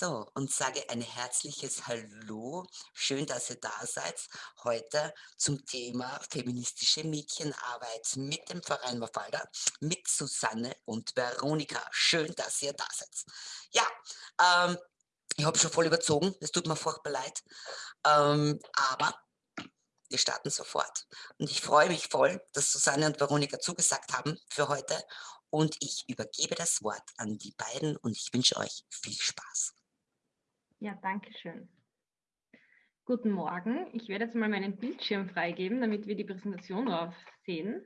So, und sage ein herzliches Hallo. Schön, dass ihr da seid. Heute zum Thema feministische Mädchenarbeit mit dem Verein Mafalda, mit Susanne und Veronika. Schön, dass ihr da seid. Ja, ähm, ich habe schon voll überzogen. Es tut mir furchtbar leid. Ähm, aber wir starten sofort. Und ich freue mich voll, dass Susanne und Veronika zugesagt haben für heute. Und ich übergebe das Wort an die beiden und ich wünsche euch viel Spaß. Ja, danke schön. Guten Morgen. Ich werde jetzt mal meinen Bildschirm freigeben, damit wir die Präsentation drauf sehen.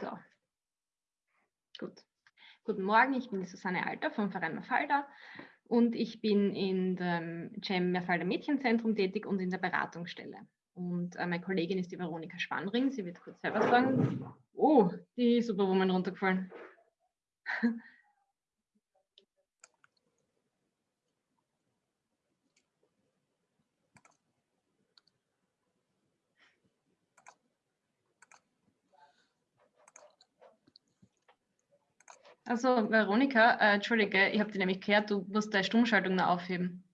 So. Gut. Guten Morgen, ich bin die Susanne Alter vom Verein Mafalda und ich bin in dem Cem Mafalda Mädchenzentrum tätig und in der Beratungsstelle. Und äh, meine Kollegin ist die Veronika Spannring. Sie wird kurz selber sagen. Oh, die Superwoman runtergefallen. Also Veronika, äh, Entschuldige, ich habe dir nämlich gehört, du musst deine Stummschaltung noch aufheben.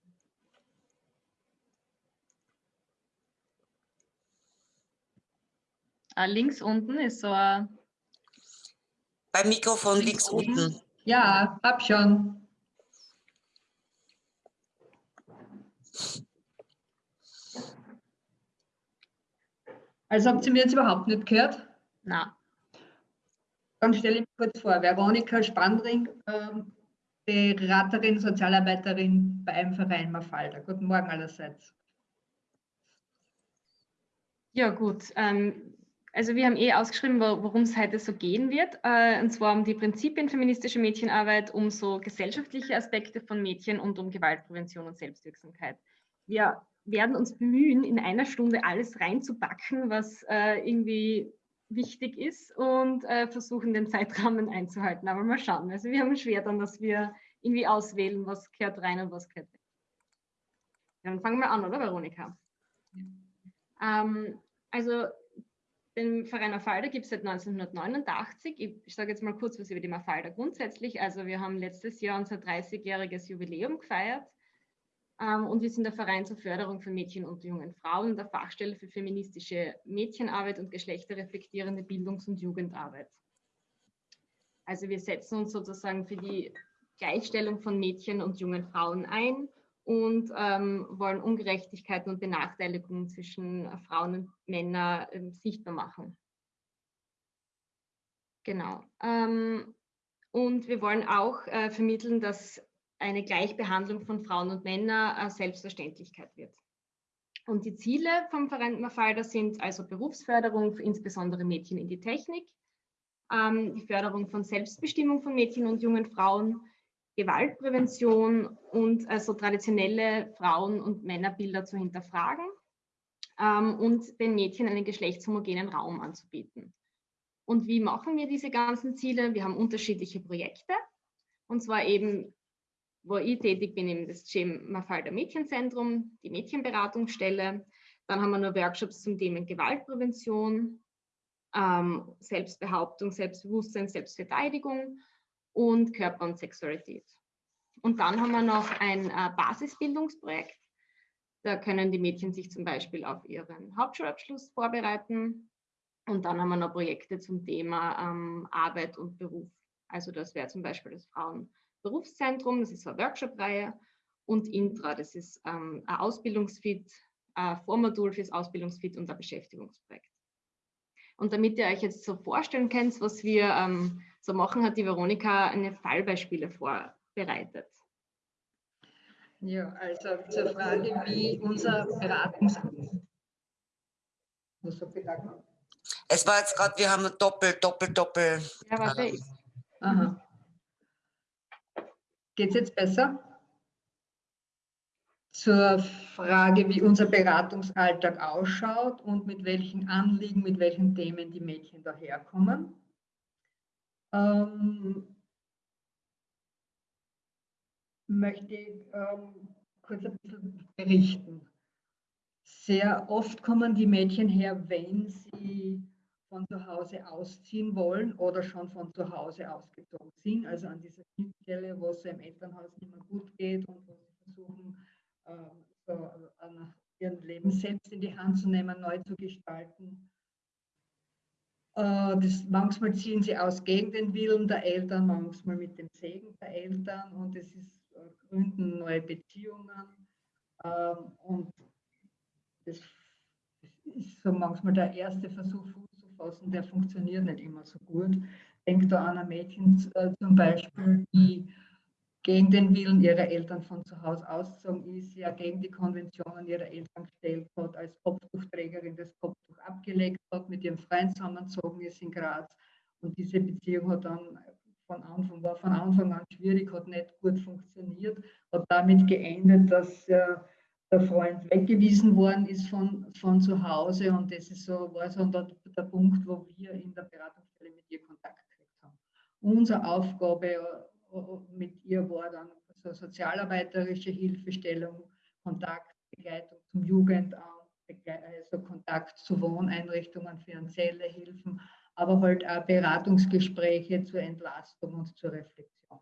Ah, links unten ist so ein... Beim Mikrofon links, links unten. Ja, hab schon. Also habt ihr mir jetzt überhaupt nicht gehört? Na. Dann stelle ich mich kurz vor. Veronika Spandring, ähm, Beraterin, Sozialarbeiterin bei einem Verein Mafalda. Guten Morgen allerseits. Ja gut, ähm, also wir haben eh ausgeschrieben, worum es heute so gehen wird, äh, und zwar um die Prinzipien feministischer Mädchenarbeit, um so gesellschaftliche Aspekte von Mädchen und um Gewaltprävention und Selbstwirksamkeit. Wir werden uns bemühen, in einer Stunde alles reinzupacken, was äh, irgendwie wichtig ist und äh, versuchen, den Zeitrahmen einzuhalten. Aber mal schauen. Also wir haben schwer dann, dass wir irgendwie auswählen, was gehört rein und was gehört weg. Dann fangen wir an, oder Veronika? Ja. Ähm, also den Verein Mafalda gibt es seit 1989. Ich, sage jetzt mal kurz was über die Mafalda grundsätzlich. Also wir haben letztes Jahr unser 30-jähriges Jubiläum gefeiert ähm, und wir sind der Verein zur Förderung von Mädchen und jungen Frauen, der Fachstelle für feministische Mädchenarbeit und geschlechterreflektierende Bildungs- und Jugendarbeit. Also wir setzen uns sozusagen für die Gleichstellung von Mädchen und jungen Frauen ein und ähm, wollen Ungerechtigkeiten und Benachteiligungen zwischen Frauen und Männern äh, sichtbar machen. Genau. Ähm, und wir wollen auch äh, vermitteln, dass eine Gleichbehandlung von Frauen und Männern äh, Selbstverständlichkeit wird. Und die Ziele vom Verein Mafalda sind also Berufsförderung, für insbesondere Mädchen in die Technik, ähm, die Förderung von Selbstbestimmung von Mädchen und jungen Frauen, Gewaltprävention und also traditionelle Frauen- und Männerbilder zu hinterfragen ähm, und den Mädchen einen geschlechtshomogenen Raum anzubieten. Und wie machen wir diese ganzen Ziele? Wir haben unterschiedliche Projekte und zwar eben, wo ich tätig bin, eben das GEM Mafalda Mädchenzentrum, die Mädchenberatungsstelle. Dann haben wir noch Workshops zum Thema Gewaltprävention, ähm, Selbstbehauptung, Selbstbewusstsein, Selbstverteidigung und Körper und Sexualität. Und dann haben wir noch ein äh, Basisbildungsprojekt. Da können die Mädchen sich zum Beispiel auf ihren Hauptschulabschluss vorbereiten. Und dann haben wir noch Projekte zum Thema ähm, Arbeit und Beruf. Also das wäre zum Beispiel das Frauenberufszentrum, das ist eine Workshop-Reihe. Und Intra, das ist ähm, ein Ausbildungsfit, ein Vormodul fürs Ausbildungsfit und ein Beschäftigungsprojekt. Und damit ihr euch jetzt so vorstellen könnt, was wir ähm, so machen, hat die Veronika eine Fallbeispiele vorbereitet. Ja, also zur Frage, wie unser Beratungs... Es war jetzt gerade, wir haben doppelt, doppelt, doppelt. Ja, warte. Ich. Aha. Geht es jetzt besser? Zur Frage, wie unser Beratungsalltag ausschaut und mit welchen Anliegen, mit welchen Themen die Mädchen daherkommen. Ähm, möchte ich ähm, kurz ein bisschen berichten. sehr oft kommen die Mädchen her, wenn sie von zu Hause ausziehen wollen oder schon von zu Hause ausgezogen sind, also an dieser Schnittstelle, wo es im Elternhaus nicht mehr gut geht und wo sie versuchen, ähm, so ihren Leben selbst in die Hand zu nehmen, neu zu gestalten. Äh, das, manchmal ziehen sie aus gegen den Willen der Eltern, manchmal mit dem Segen der Eltern und es ist äh, gründen neue Beziehungen. Ähm, und das ist so manchmal der erste Versuch, Fuß zu fassen, der funktioniert nicht immer so gut. Denkt da an ein Mädchen äh, zum Beispiel, die gegen den Willen ihrer Eltern von zu Hause ausgezogen ist, ja gegen die Konventionen ihrer Eltern gestellt hat, als Kopftuchträgerin das Kopftuch abgelegt hat, mit ihrem Freund zusammengezogen ist in Graz. Und diese Beziehung hat dann von Anfang, war von Anfang an schwierig, hat nicht gut funktioniert, hat damit geendet, dass äh, der Freund weggewiesen worden ist von, von zu Hause und das ist so, war so der, der Punkt, wo wir in der Beratungsstelle mit ihr Kontakt gekriegt haben. Unsere Aufgabe mit ihr war dann so sozialarbeiterische Hilfestellung, Kontakt, Begleitung zum Jugendamt, also Kontakt zu Wohneinrichtungen, finanzielle Hilfen, aber halt auch Beratungsgespräche zur Entlastung und zur Reflexion.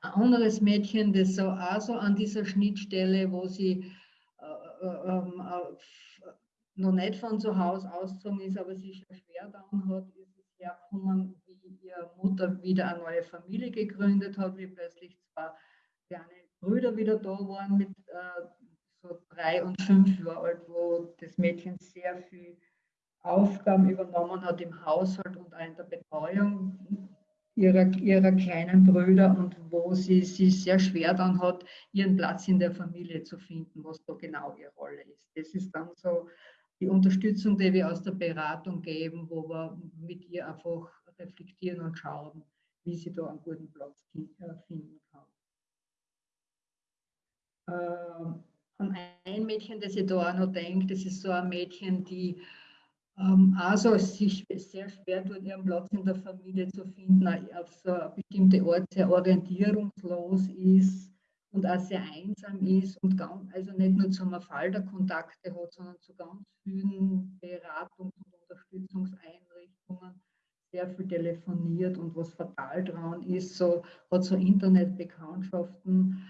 Ein anderes Mädchen, das so auch so an dieser Schnittstelle, wo sie äh, äh, ähm, äh, noch nicht von zu Hause ausgezogen ist, aber sich schwer down hat, ist es hergekommen, wie ihre Mutter wieder eine neue Familie gegründet hat, wie plötzlich zwei kleine Brüder wieder da waren mit äh, so drei und fünf Jahren alt, wo das Mädchen sehr viel Aufgaben übernommen hat im Haushalt und auch in der Betreuung ihrer, ihrer kleinen Brüder und wo sie sich sehr schwer dann hat, ihren Platz in der Familie zu finden, was da genau ihre Rolle ist. Das ist dann so die Unterstützung, die wir aus der Beratung geben, wo wir mit ihr einfach reflektieren und schauen, wie sie da einen guten Platz äh, finden kann. Ähm, an ein Mädchen, das ich da auch noch denke, das ist so ein Mädchen, die also sich sehr schwer tut, ihren Platz in der Familie zu finden, auf so bestimmte Art sehr orientierungslos ist und auch sehr einsam ist und ganz, also nicht nur zum Fall der Kontakte hat, sondern zu ganz vielen Beratungs- und Unterstützungseinrichtungen sehr viel telefoniert und was fatal dran ist, so hat so Internetbekanntschaften,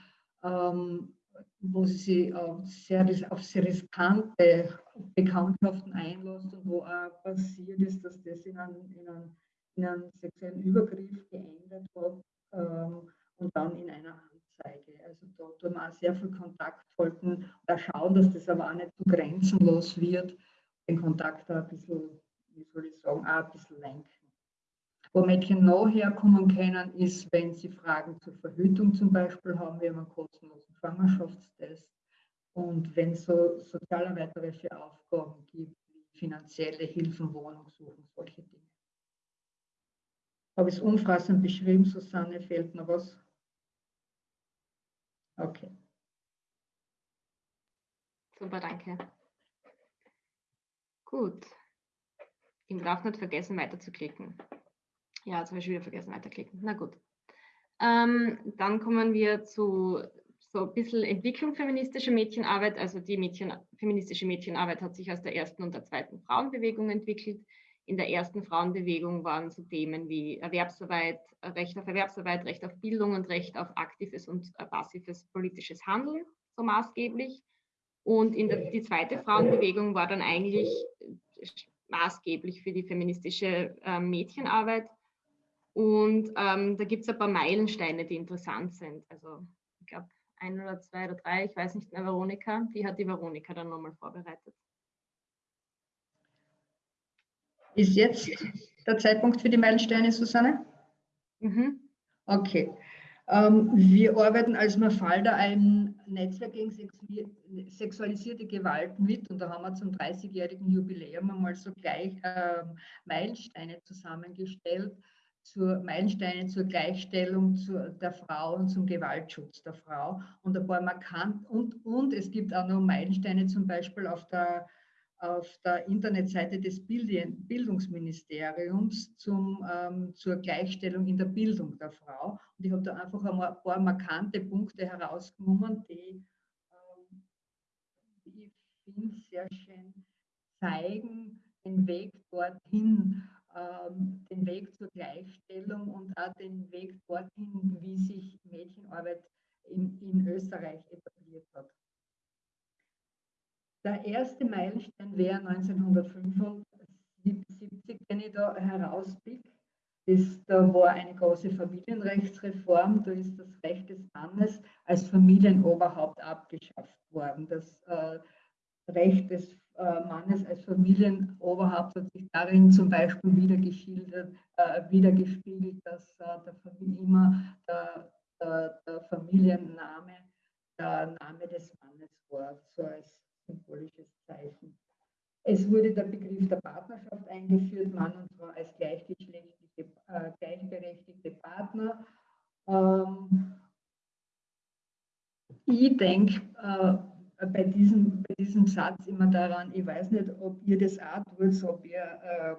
ähm, wo sie sich auf sehr, auf sehr riskante Bekanntschaften einlässt und wo auch passiert ist, dass das in einen, in einen, in einen sexuellen Übergriff geendet hat ähm, und dann in einer Anzeige. Also da tun wir auch sehr viel Kontakt halten, da schauen, dass das aber auch nicht zu grenzenlos wird, den Kontakt da ein bisschen, wie soll ich sagen, auch ein bisschen lenken. Wo Mädchen noch herkommen können, ist, wenn sie Fragen zur Verhütung zum Beispiel haben, wir haben einen kostenlosen Schwangerschaftstest. Und wenn es so sozialarbeiterische Aufgaben gibt, wie finanzielle Hilfen, Wohnung suchen, solche Dinge. Habe ich es umfassend beschrieben, Susanne? Fehlt noch was? Okay. Super, danke. Gut. Ich darf nicht vergessen, weiterzuklicken. Ja, jetzt habe ich wieder vergessen, weiterklicken. Na gut. Ähm, dann kommen wir zu so ein bisschen Entwicklung feministischer Mädchenarbeit. Also die Mädchen, feministische Mädchenarbeit hat sich aus der ersten und der zweiten Frauenbewegung entwickelt. In der ersten Frauenbewegung waren so Themen wie Erwerbsarbeit, Recht auf Erwerbsarbeit, Recht auf Bildung und Recht auf aktives und passives politisches Handeln so maßgeblich. Und in der, die zweite Frauenbewegung war dann eigentlich maßgeblich für die feministische äh, Mädchenarbeit. Und ähm, da gibt es ein paar Meilensteine, die interessant sind. Also ich glaube, ein oder zwei oder drei, ich weiß nicht mehr, Veronika, die hat die Veronika dann nochmal vorbereitet. Ist jetzt der Zeitpunkt für die Meilensteine, Susanne? Mhm. Okay. Ähm, wir arbeiten als Mafalda ein Netzwerk gegen sexualisierte Gewalt mit und da haben wir zum 30-jährigen Jubiläum einmal so gleich äh, Meilensteine zusammengestellt zur Meilensteine zur Gleichstellung zur, der Frau und zum Gewaltschutz der Frau. Und ein paar markant und, und es gibt auch noch Meilensteine zum Beispiel auf der, auf der Internetseite des Bildungsministeriums zum, ähm, zur Gleichstellung in der Bildung der Frau. Und ich habe da einfach ein paar markante Punkte herausgenommen, die, ähm, die finde, sehr schön zeigen, den Weg dorthin, ähm, den Weg zur Gleichstellung und auch den Weg dorthin, wie sich Mädchenarbeit in, in Österreich etabliert hat. Der erste Meilenstein wäre 1975, den ich da herauspicke. Ist, da war eine große Familienrechtsreform, da ist das Recht des Mannes als Familienoberhaupt abgeschafft worden. Das äh, Recht des Mannes als Familienoberhaupt hat sich darin zum Beispiel wieder geschildert, äh, wiedergespiegelt, dass äh, der immer der, der, der, Familienname der Name des Mannes war, so als symbolisches Zeichen. Es wurde der Begriff der Partnerschaft eingeführt, Mann und Frau als gleichgeschlechtliche, äh, gleichberechtigte Partner. Ähm, ich denke, äh, bei diesem, bei diesem Satz immer daran, ich weiß nicht, ob ihr das auch tut, ob ihr äh,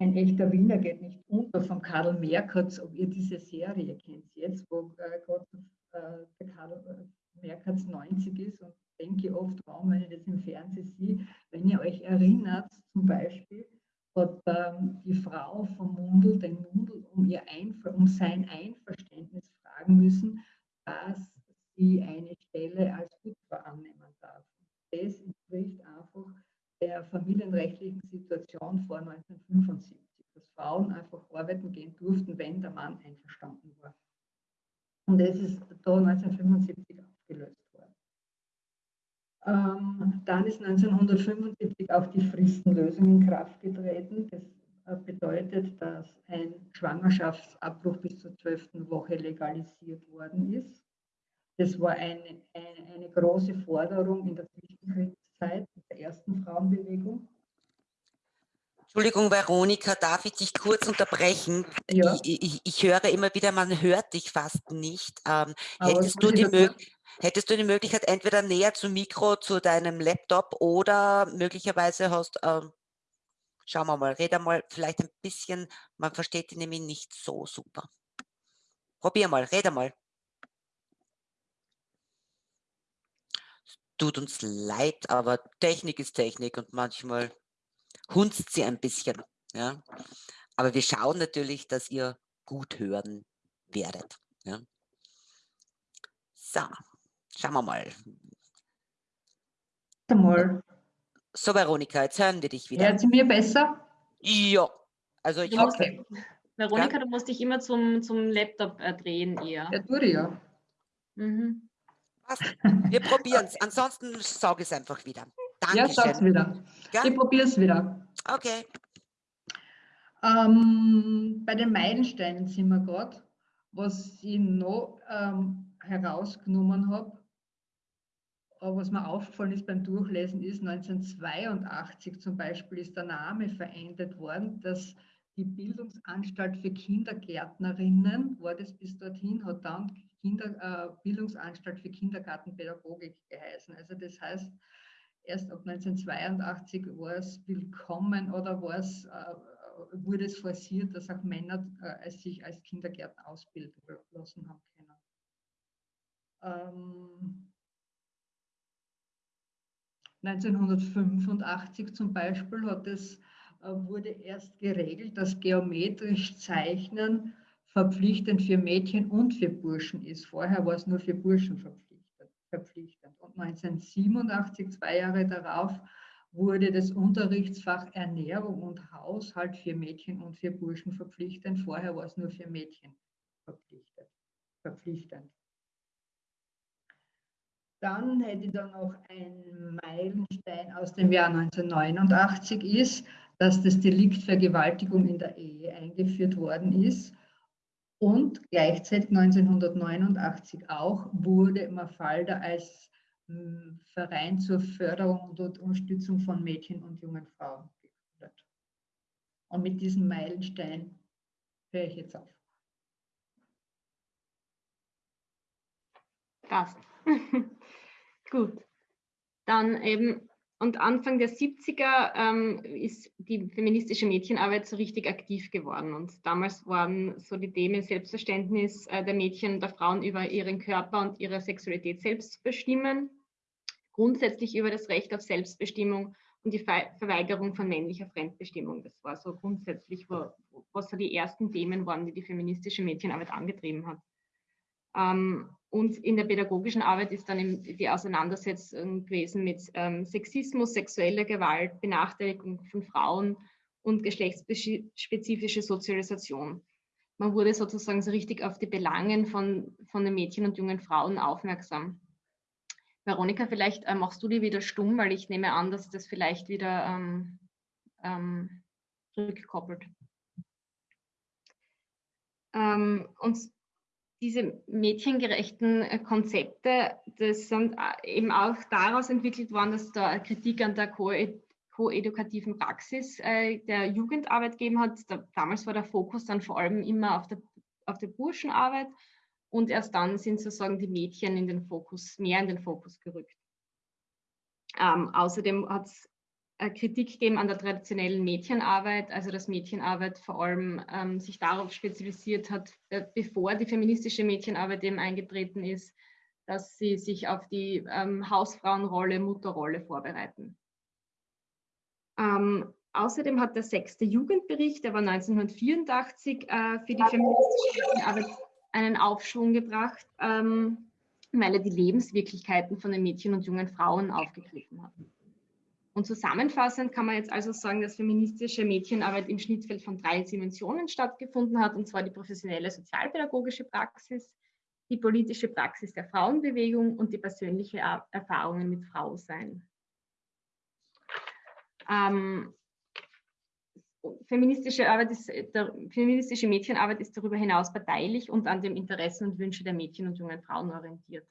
ein echter Wiener geht nicht unter von Karl Merkatz, ob ihr diese Serie kennt, jetzt, wo äh, Gott, äh, der Karl äh, Merkatz 90 ist und denke oft, warum, wenn ich das im Fernsehen sehe, wenn ihr euch erinnert, zum Beispiel, hat ähm, die Frau vom Mundel den Mundel um, ihr Einver um sein Einverständnis fragen müssen, dass sie eine Stelle als Witwer annehmen darf. Das entspricht einfach der familienrechtlichen Situation vor 1975, dass Frauen einfach arbeiten gehen durften, wenn der Mann einverstanden war. Und das ist da 1975 aufgelöst worden. Ähm, dann ist 1975 auch die Fristenlösung in Kraft getreten. Das äh, bedeutet, dass ein Schwangerschaftsabbruch bis zur zwölften Woche legalisiert worden ist. Das war eine, eine, eine große Forderung in der Zwischenkriegszeit der ersten Frauenbewegung. Entschuldigung, Veronika, darf ich dich kurz unterbrechen? Ja. Ich, ich, ich, höre immer wieder, man hört dich fast nicht. Ähm, hättest, du die hättest, du die Möglichkeit, entweder näher zum Mikro, zu deinem Laptop oder möglicherweise hast, ähm, schauen wir mal, red mal vielleicht ein bisschen, man versteht dich nämlich nicht so super. Probier mal, red mal. Tut uns leid, aber Technik ist Technik und manchmal hunzt sie ein bisschen. Ja? Aber wir schauen natürlich, dass ihr gut hören werdet. Ja? So, schauen wir mal. mal. So, Veronika, jetzt hören wir dich wieder. Hört sie mir besser? Ja. Also ich okay. Veronika, ja? du musst dich immer zum, zum Laptop äh, drehen eher. Ja, tue ich ja. Mhm. Wir probieren es. Ansonsten sage ich es einfach wieder. Dankeschön. Ja, sag's wieder. Ja? Ich probiere es wieder. Okay. Ähm, bei den Meilensteinen sind wir gerade. Was ich noch ähm, herausgenommen habe, was mir aufgefallen ist beim Durchlesen, ist 1982 zum Beispiel ist der Name verändert worden, dass die Bildungsanstalt für Kindergärtnerinnen, war das bis dorthin, hat dann Kinder, äh, Bildungsanstalt für Kindergartenpädagogik geheißen. Also das heißt, erst ab 1982 war es willkommen oder war es, äh, wurde es forciert, dass auch Männer äh, sich als Kindergärtner ausbilden lassen haben können. Ähm, 1985 zum Beispiel hat es, äh, wurde erst geregelt, dass geometrisch Zeichnen verpflichtend für Mädchen und für Burschen ist. Vorher war es nur für Burschen verpflichtend. Und 1987, zwei Jahre darauf, wurde das Unterrichtsfach Ernährung und Haushalt für Mädchen und für Burschen verpflichtend. Vorher war es nur für Mädchen verpflichtend. Dann hätte ich da noch einen Meilenstein aus dem Jahr 1989 ist, dass das Delikt Vergewaltigung in der Ehe eingeführt worden ist. Und gleichzeitig 1989 auch wurde Mafalda als hm, Verein zur Förderung und Unterstützung von Mädchen und jungen Frauen gegründet. Und mit diesem Meilenstein höre ich jetzt auf. Passt. Gut. Dann eben und Anfang der 70er ähm, ist die feministische Mädchenarbeit so richtig aktiv geworden. Und damals waren so die Themen Selbstverständnis äh, der Mädchen und der Frauen über ihren Körper und ihre Sexualität selbst zu bestimmen, grundsätzlich über das Recht auf Selbstbestimmung und die Verweigerung von männlicher Fremdbestimmung. Das war so grundsätzlich, was so die ersten Themen waren, die die feministische Mädchenarbeit angetrieben hat. Ähm, und in der pädagogischen Arbeit ist dann die Auseinandersetzung gewesen mit ähm, Sexismus, sexueller Gewalt, Benachteiligung von Frauen und geschlechtsspezifische Sozialisation. Man wurde sozusagen so richtig auf die Belangen von, von den Mädchen und jungen Frauen aufmerksam. Veronika, vielleicht äh, machst du die wieder stumm, weil ich nehme an, dass das vielleicht wieder ähm, ähm, rückkoppelt. Ähm, und diese mädchengerechten äh, Konzepte, das sind äh, eben auch daraus entwickelt worden, dass da Kritik an der koedukativen Praxis äh, der Jugendarbeit gegeben hat. Da, damals war der Fokus dann vor allem immer auf der, auf der Burschenarbeit und erst dann sind sozusagen die Mädchen in den Fokus, mehr in den Fokus gerückt. Ähm, außerdem hat es Kritik gegeben an der traditionellen Mädchenarbeit, also dass Mädchenarbeit vor allem ähm, sich darauf spezialisiert hat, äh, bevor die feministische Mädchenarbeit eben eingetreten ist, dass sie sich auf die ähm, Hausfrauenrolle, Mutterrolle vorbereiten. Ähm, außerdem hat der sechste Jugendbericht, der war 1984, äh, für die feministische Mädchenarbeit einen Aufschwung gebracht, ähm, weil er die Lebenswirklichkeiten von den Mädchen und jungen Frauen aufgegriffen hat. Und zusammenfassend kann man jetzt also sagen, dass feministische Mädchenarbeit im Schnittfeld von drei Dimensionen stattgefunden hat, und zwar die professionelle sozialpädagogische Praxis, die politische Praxis der Frauenbewegung und die persönliche Erfahrungen mit Frausein. Ähm, feministische, ist, der, feministische Mädchenarbeit ist darüber hinaus parteilich und an den Interessen und Wünschen der Mädchen und jungen Frauen orientiert.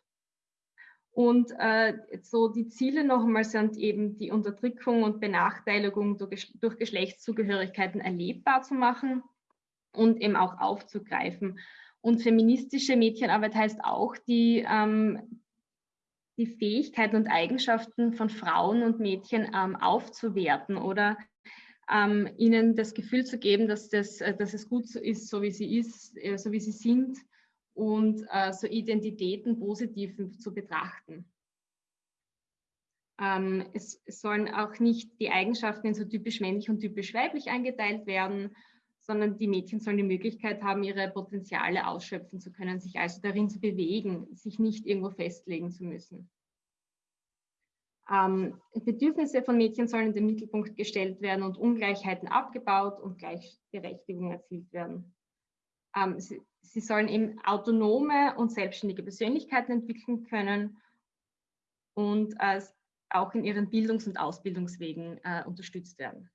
Und äh, so die Ziele nochmal sind eben die Unterdrückung und Benachteiligung durch, durch Geschlechtszugehörigkeiten erlebbar zu machen und eben auch aufzugreifen. Und feministische Mädchenarbeit heißt auch, die, ähm, die Fähigkeiten und Eigenschaften von Frauen und Mädchen ähm, aufzuwerten oder ähm, ihnen das Gefühl zu geben, dass, das, äh, dass es gut ist, so wie sie ist, äh, so wie sie sind und äh, so Identitäten positiv zu betrachten. Ähm, es, es, sollen auch nicht die Eigenschaften in so typisch männlich und typisch weiblich eingeteilt werden, sondern die Mädchen sollen die Möglichkeit haben, ihre Potenziale ausschöpfen zu können, sich also darin zu bewegen, sich nicht irgendwo festlegen zu müssen. Ähm, Bedürfnisse von Mädchen sollen in den Mittelpunkt gestellt werden und Ungleichheiten abgebaut und Gleichberechtigung erzielt werden. Ähm, sie, sie, sollen eben autonome und selbstständige Persönlichkeiten entwickeln können und äh, auch in ihren Bildungs- und Ausbildungswegen äh, unterstützt werden.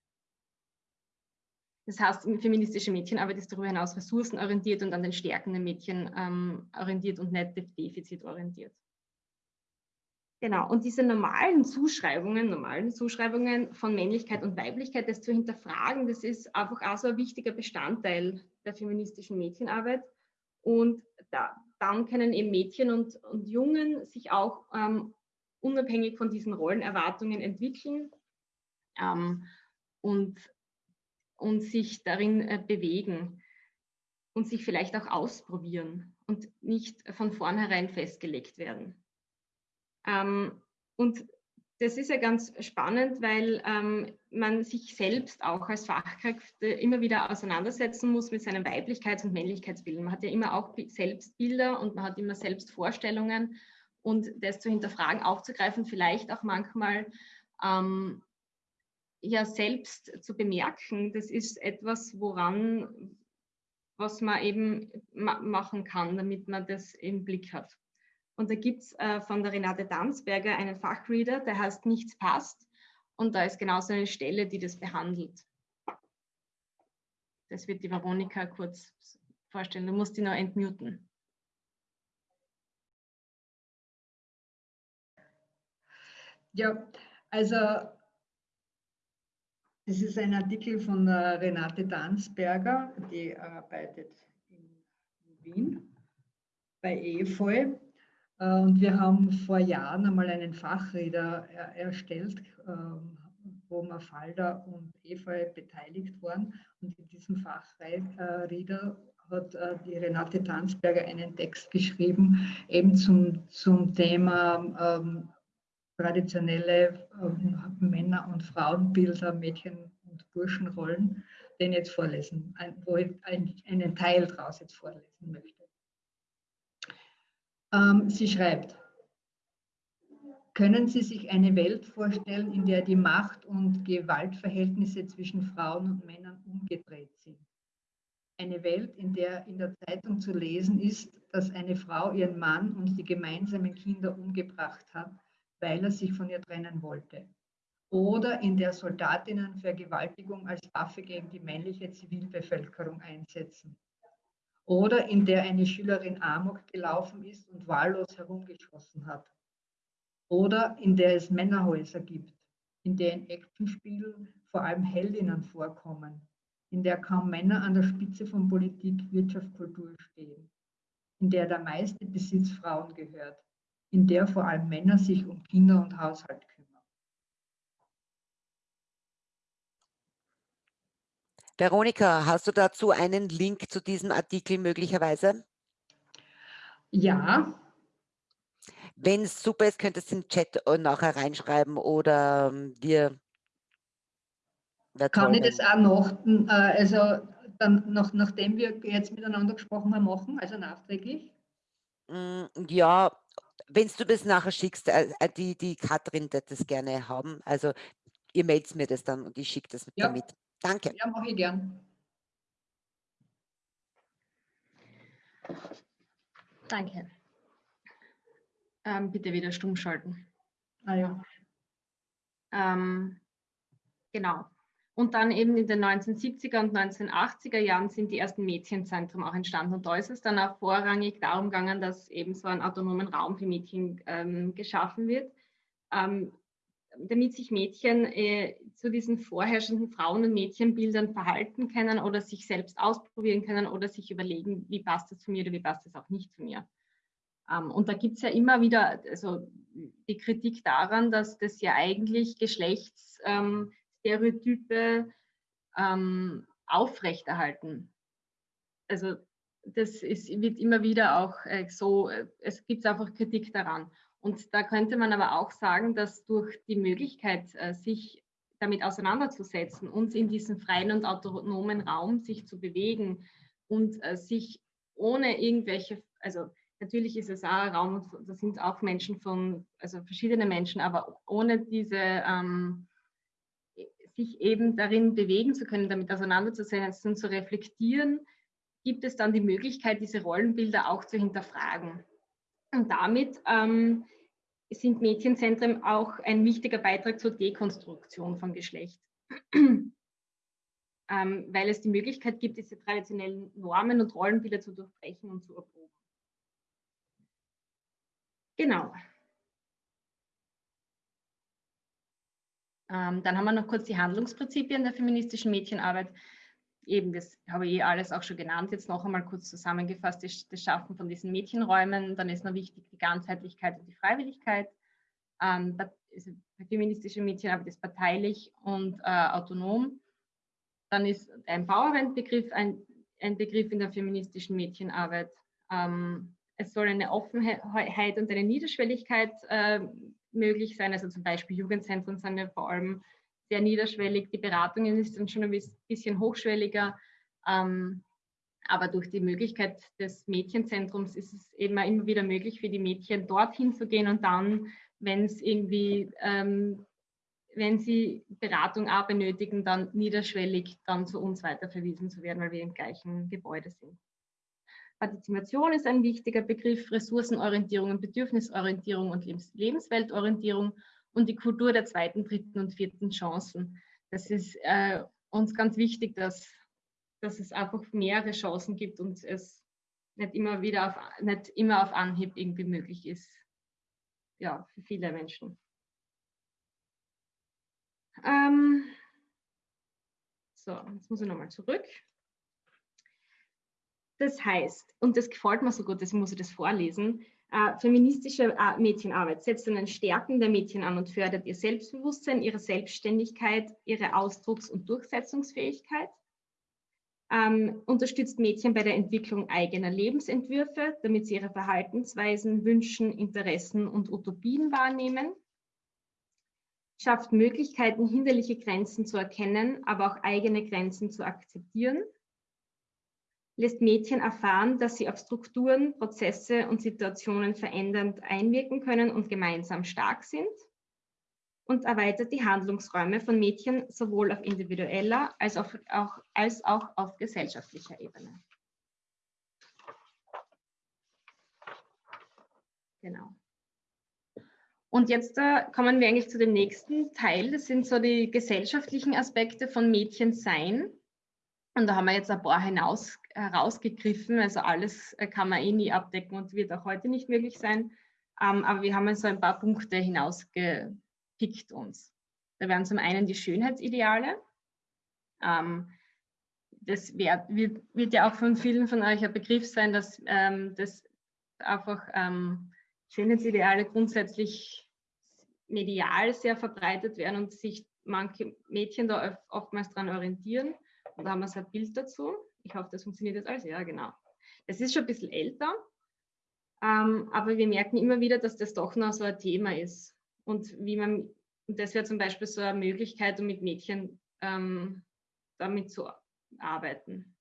Das heißt, feministische Mädchenarbeit ist darüber hinaus ressourcenorientiert und an den Stärken der Mädchen ähm, orientiert und nicht defizitorientiert. Genau, und diese normalen Zuschreibungen, normalen Zuschreibungen von Männlichkeit und Weiblichkeit, das zu hinterfragen, das ist einfach auch so ein wichtiger Bestandteil der feministischen Mädchenarbeit. Und da, dann können eben Mädchen und, und Jungen sich auch ähm, unabhängig von diesen Rollenerwartungen entwickeln ähm, und, und sich darin äh, bewegen und sich vielleicht auch ausprobieren und nicht von vornherein festgelegt werden. Ähm, und das ist ja ganz spannend, weil ähm, man sich selbst auch als Fachkräfte immer wieder auseinandersetzen muss mit seinen Weiblichkeits- und Männlichkeitsbildern. Man hat ja immer auch Selbstbilder und man hat immer Selbstvorstellungen und das zu hinterfragen, aufzugreifen, vielleicht auch manchmal ähm, ja selbst zu bemerken, das ist etwas, woran, was man eben ma machen kann, damit man das im Blick hat. Und da gibt es äh, von der Renate Danzberger einen Fachreader, der heißt Nichts passt. Und da ist genau so eine Stelle, die das behandelt. Das wird die Veronika kurz vorstellen. Du musst die noch entmuten. Ja, also das ist ein Artikel von der Renate Danzberger, die arbeitet in Wien bei EFOI äh, und wir haben vor Jahren einmal einen Fachreader erstellt, ähm, wo Mafalda und Eva beteiligt waren. Und in diesem Fachreader hat äh, die Renate Tanzberger einen Text geschrieben, eben zum, zum Thema ähm, traditionelle ähm, Männer- und Frauenbilder, Mädchen- und Burschenrollen, den jetzt vorlesen, wo ich einen Teil daraus jetzt vorlesen möchte. Ähm, sie schreibt, können Sie sich eine Welt vorstellen, in der die Macht- und Gewaltverhältnisse zwischen Frauen und Männern umgedreht sind? Eine Welt, in der in der Zeitung zu lesen ist, dass eine Frau ihren Mann und die gemeinsamen Kinder umgebracht hat, weil er sich von ihr trennen wollte. Oder in der Soldatinnen Vergewaltigung als Waffe gegen die männliche Zivilbevölkerung einsetzen. Oder in der eine Schülerin Amok gelaufen ist und wahllos herumgeschossen hat. Oder in der es Männerhäuser gibt, in denen Actionspielen vor allem Heldinnen vorkommen, in der kaum Männer an der Spitze von Politik, Wirtschaft, Kultur stehen, in der der meiste Besitz Frauen gehört, in der vor allem Männer sich um Kinder und Haushalt kümmern. Veronika, hast du dazu einen Link zu diesem Artikel möglicherweise? Ja. Wenn es super ist, könntest du den Chat nachher reinschreiben oder ähm, dir. Kann ich das auch noch, äh, also dann noch, nachdem wir jetzt miteinander gesprochen haben, machen, also nachträglich? Mm, ja, wenn du das nachher schickst, äh, äh, die, die Katrin wird das gerne haben. Also ihr meldet mir das dann und ich schicke das ja. damit. Danke. Ja, mache ich gern. Danke. Ähm, bitte wieder stumm schalten. Ah ja. Ähm, genau. Und dann eben in den 1970er und 1980er Jahren sind die ersten Mädchenzentren auch entstanden. Und da ist es dann auch vorrangig darum gegangen, dass eben so ein autonomen Raum für Mädchen ähm, geschaffen wird, ähm, damit sich Mädchen äh, zu diesen vorherrschenden Frauen- und Mädchenbildern verhalten können oder sich selbst ausprobieren können oder sich überlegen, wie passt das zu mir oder wie passt das auch nicht zu mir. Ähm, und da gibt es ja immer wieder also die Kritik daran, dass das ja eigentlich Geschlechts... Ähm, ähm, aufrechterhalten. Also das ist, wird immer wieder auch äh, so, äh, es gibt einfach Kritik daran. Und da könnte man aber auch sagen, dass durch die Möglichkeit, äh, sich damit auseinanderzusetzen und in diesem freien und autonomen Raum sich zu bewegen und äh, sich ohne irgendwelche, also natürlich ist es auch ein Raum, da sind auch Menschen von, also verschiedene Menschen, aber ohne diese ähm, sich eben darin bewegen zu können, damit auseinanderzusetzen zu reflektieren, gibt es dann die Möglichkeit, diese Rollenbilder auch zu hinterfragen. Und damit ähm, sind Mädchenzentren auch ein wichtiger Beitrag zur Dekonstruktion von Geschlecht, ähm, weil es die Möglichkeit gibt, diese traditionellen Normen und Rollenbilder zu durchbrechen und zu erproben. Genau. Ähm, dann haben wir noch kurz die Handlungsprinzipien der feministischen Mädchenarbeit. Eben, das habe ich eh alles auch schon genannt, jetzt noch einmal kurz zusammengefasst, das, das Schaffen von diesen Mädchenräumen. Dann ist noch wichtig die Ganzheitlichkeit und die Freiwilligkeit. Ähm, die feministische Mädchenarbeit ist parteilich und äh, autonom. Dann ist Empowerment-Begriff ein, ein, Begriff in der feministischen Mädchenarbeit. Ähm, es soll eine Offenheit und eine Niederschwelligkeit äh, möglich sein. Also zum Beispiel Jugendzentren sind ja vor allem sehr niederschwellig. Die Beratungen ist dann schon ein bisschen hochschwelliger. Ähm, aber durch die Möglichkeit des Mädchenzentrums ist es eben immer wieder möglich für die Mädchen dorthin zu gehen und dann, wenn es irgendwie, ähm, wenn sie Beratung auch benötigen, dann niederschwellig dann zu uns weiterverwiesen zu werden, weil wir im gleichen Gebäude sind. Partizipation ist ein wichtiger Begriff, Ressourcenorientierung und Bedürfnisorientierung und Lebens Lebensweltorientierung und die Kultur der zweiten, dritten und vierten Chancen. Das ist äh, uns ganz wichtig, dass, dass es einfach mehrere Chancen gibt und es nicht immer wieder auf, nicht immer auf Anhieb irgendwie möglich ist. Ja, für viele Menschen. Ähm, so, jetzt muss ich nochmal zurück. Das heißt, und das gefällt mir so gut, deswegen muss ich das vorlesen, äh, feministische äh, Mädchenarbeit setzt an den Stärken der Mädchen an und fördert ihr Selbstbewusstsein, ihre Selbstständigkeit, ihre Ausdrucks- und Durchsetzungsfähigkeit, ähm, unterstützt Mädchen bei der Entwicklung eigener Lebensentwürfe, damit sie ihre Verhaltensweisen, Wünschen, Interessen und Utopien wahrnehmen, schafft Möglichkeiten, hinderliche Grenzen zu erkennen, aber auch eigene Grenzen zu akzeptieren, lässt Mädchen erfahren, dass sie auf Strukturen, Prozesse und Situationen verändernd einwirken können und gemeinsam stark sind und erweitert die Handlungsräume von Mädchen sowohl auf individueller als auch, auch, als auch auf gesellschaftlicher Ebene. Genau. Und jetzt äh, kommen wir eigentlich zu dem nächsten Teil. Das sind so die gesellschaftlichen Aspekte von Mädchensein. Und da haben wir jetzt ein paar hinaus, herausgegriffen. Also alles äh, kann man eh nie abdecken und wird auch heute nicht möglich sein. Ähm, aber wir haben so ein paar Punkte hinausgepickt uns. Da wären zum einen die Schönheitsideale. Ähm, das wär, wird, wird, ja auch von vielen von euch ein Begriff sein, dass ähm, das einfach ähm, Schönheitsideale grundsätzlich medial sehr verbreitet werden und sich manche Mädchen da oftmals daran orientieren. Da haben wir so ein Bild dazu. Ich hoffe, das funktioniert jetzt alles. Ja, genau. Das ist schon ein bisschen älter, ähm, aber wir merken immer wieder, dass das doch noch so ein Thema ist. Und wie man, und das wäre zum Beispiel so eine Möglichkeit, um mit Mädchen ähm, damit zu arbeiten.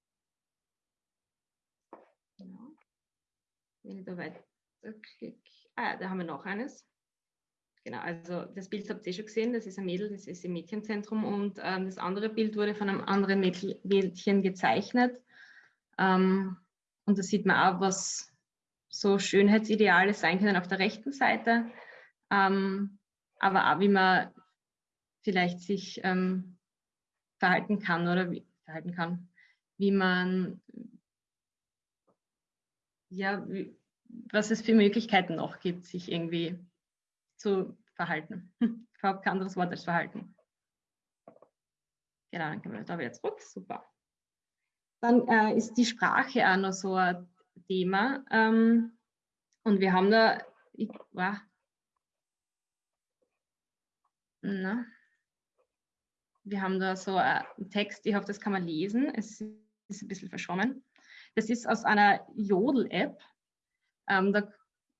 Genau. Wenn ich da weiterklicke. Ah, da haben wir noch eines. Genau, also das Bild habt ihr schon gesehen, das ist ein Mädel, das ist im Mädchenzentrum und ähm, das andere Bild wurde von einem anderen Mädchen gezeichnet. Ähm, und da sieht man auch, was so Schönheitsideale sein können auf der rechten Seite, ähm, aber auch wie man vielleicht sich ähm, verhalten kann oder wie, verhalten kann, wie man ja, wie, was es für Möglichkeiten noch gibt, sich irgendwie zu verhalten. Ich habe kein anderes Wort als verhalten. Genau, dann können wir da wieder zurück. Super. Dann äh, ist die Sprache auch noch so ein Thema. Ähm, und wir haben da, ich, wow. Na, wir haben da so einen Text, ich hoffe, das kann man lesen. Es ist ein bisschen verschwommen. Das ist aus einer Jodel-App. Ähm, da,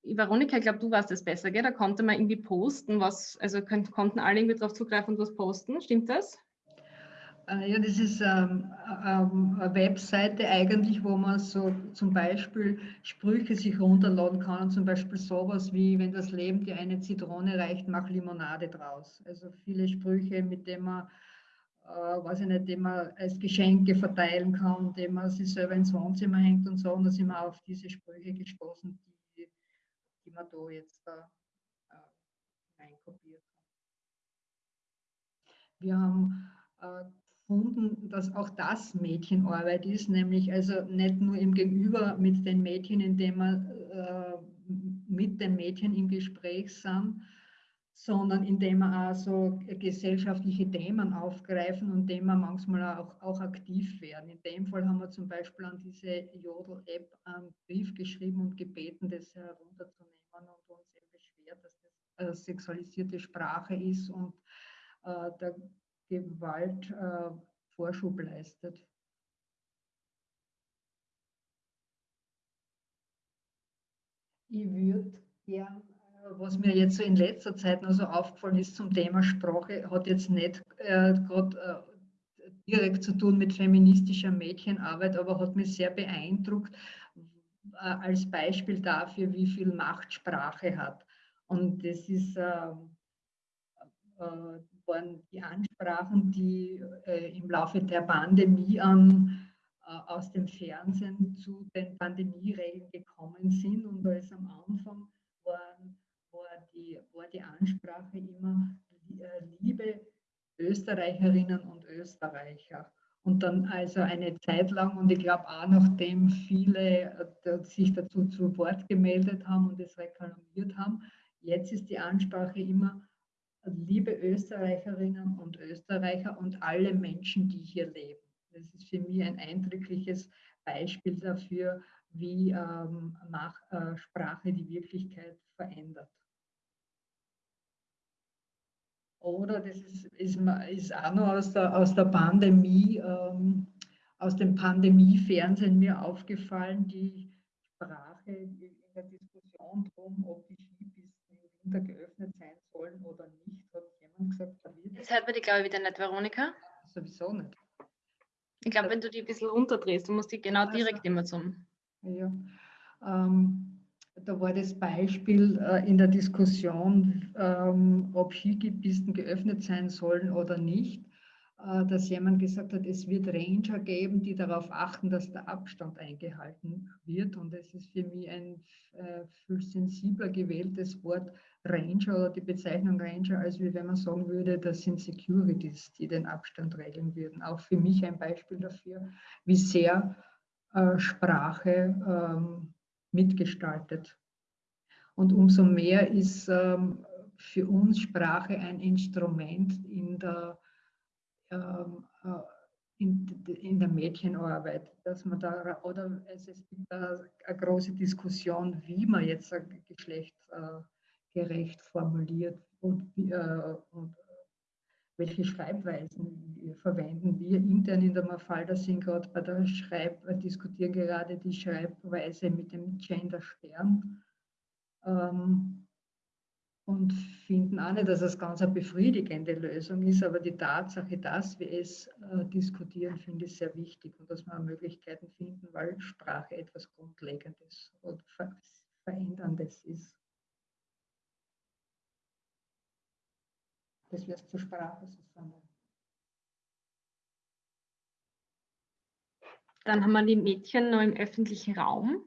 Veronika, ich glaube, du warst das besser, gell? Da konnte man irgendwie posten, was, also konnten alle irgendwie drauf zugreifen und was posten, stimmt das? Äh, ja, das ist ähm, ähm, eine Webseite eigentlich, wo man so zum Beispiel Sprüche sich runterladen kann. Zum Beispiel sowas wie, wenn das Leben dir eine Zitrone reicht, mach Limonade draus. Also viele Sprüche, mit denen man, äh, weiß ich nicht, die man als Geschenke verteilen kann, die man sich selber ins Wohnzimmer hängt und so. Und da sind wir auf diese Sprüche gestoßen, die, die man da jetzt da äh, hat. Wir haben äh, gefunden, dass auch das Mädchenarbeit ist, nämlich also nicht nur im Gegenüber mit den Mädchen, indem wir äh, mit den Mädchen im Gespräch sind, sondern indem wir auch so gesellschaftliche Themen aufgreifen und dem wir manchmal auch, auch aktiv werden. In dem Fall haben wir zum Beispiel an diese Jodel-App einen Brief geschrieben und gebeten, das herunterzunehmen und uns eben beschwert, dass das äh, sexualisierte Sprache ist und äh, der Gewalt äh, Vorschub leistet. Ich würde gern, äh, was mir jetzt so in letzter Zeit noch so aufgefallen ist zum Thema Sprache, hat jetzt nicht äh, gerade äh, direkt zu tun mit feministischer Mädchenarbeit, aber hat mich sehr beeindruckt als Beispiel dafür, wie viel Macht Sprache hat. Und das ist ähm, äh, waren die Ansprachen, die äh, im Laufe der Pandemie an, äh, aus dem Fernsehen zu den Pandemieregeln gekommen sind. Und als am Anfang waren, war, die, war die Ansprache immer äh, liebe Österreicherinnen und Österreicher. Und dann also eine Zeit lang, und ich glaube auch nachdem viele äh, sich dazu zu Wort gemeldet haben und es reklamiert haben, jetzt ist die Ansprache immer liebe Österreicherinnen und Österreicher und alle Menschen, die hier leben. Das ist für mich ein eindrückliches Beispiel dafür, wie ähm, äh, Sprache die Wirklichkeit verändert. Oder das ist, ist, ist auch noch aus der, aus der Pandemie, ähm, aus dem Pandemie-Fernsehen mir aufgefallen, die Sprache in der Diskussion darum, ob die Skipisten im Winter geöffnet sein sollen oder nicht, hat jemand gesagt, da wird. Jetzt hört man die, glaube ich, wieder nicht, Veronika. Sowieso nicht. Ich glaube, wenn du die ein bisschen runterdrehst, du musst die genau Also. direkt immer zum. Ja. Ähm, da war das Beispiel äh, in der Diskussion, ähm, ob Skipisten geöffnet sein sollen oder nicht, äh, dass jemand gesagt hat, es wird Ranger geben, die darauf achten, dass der Abstand eingehalten wird. Und es ist für mich ein äh, viel sensibler gewähltes Wort Ranger oder die Bezeichnung Ranger, als wenn man sagen würde, das sind Securities, die den Abstand regeln würden. Auch für mich ein Beispiel dafür, wie sehr äh, Sprache ähm, mitgestaltet. Und umso mehr ist ähm, für uns Sprache ein Instrument in der, ähm, äh, in, in, der Mädchenarbeit, dass man da, oder es, es gibt eine große Diskussion, wie man jetzt ein geschlechtsgerecht formuliert und, äh, und welche Schreibweisen wir verwenden. Wir intern in der Mafalda sind gerade bei der Schreib, diskutieren gerade die Schreibweise mit dem Gender-Stern ähm, und finden auch nicht, dass es ganz eine befriedigende Lösung ist, aber die Tatsache, dass wir es äh, diskutieren, finde ich sehr wichtig und dass wir Möglichkeiten finden, weil Sprache etwas Grundlegendes und Ver Veränderndes ist. Das wirst zur Sprache, Susanne. Dann haben wir die Mädchen noch im öffentlichen Raum.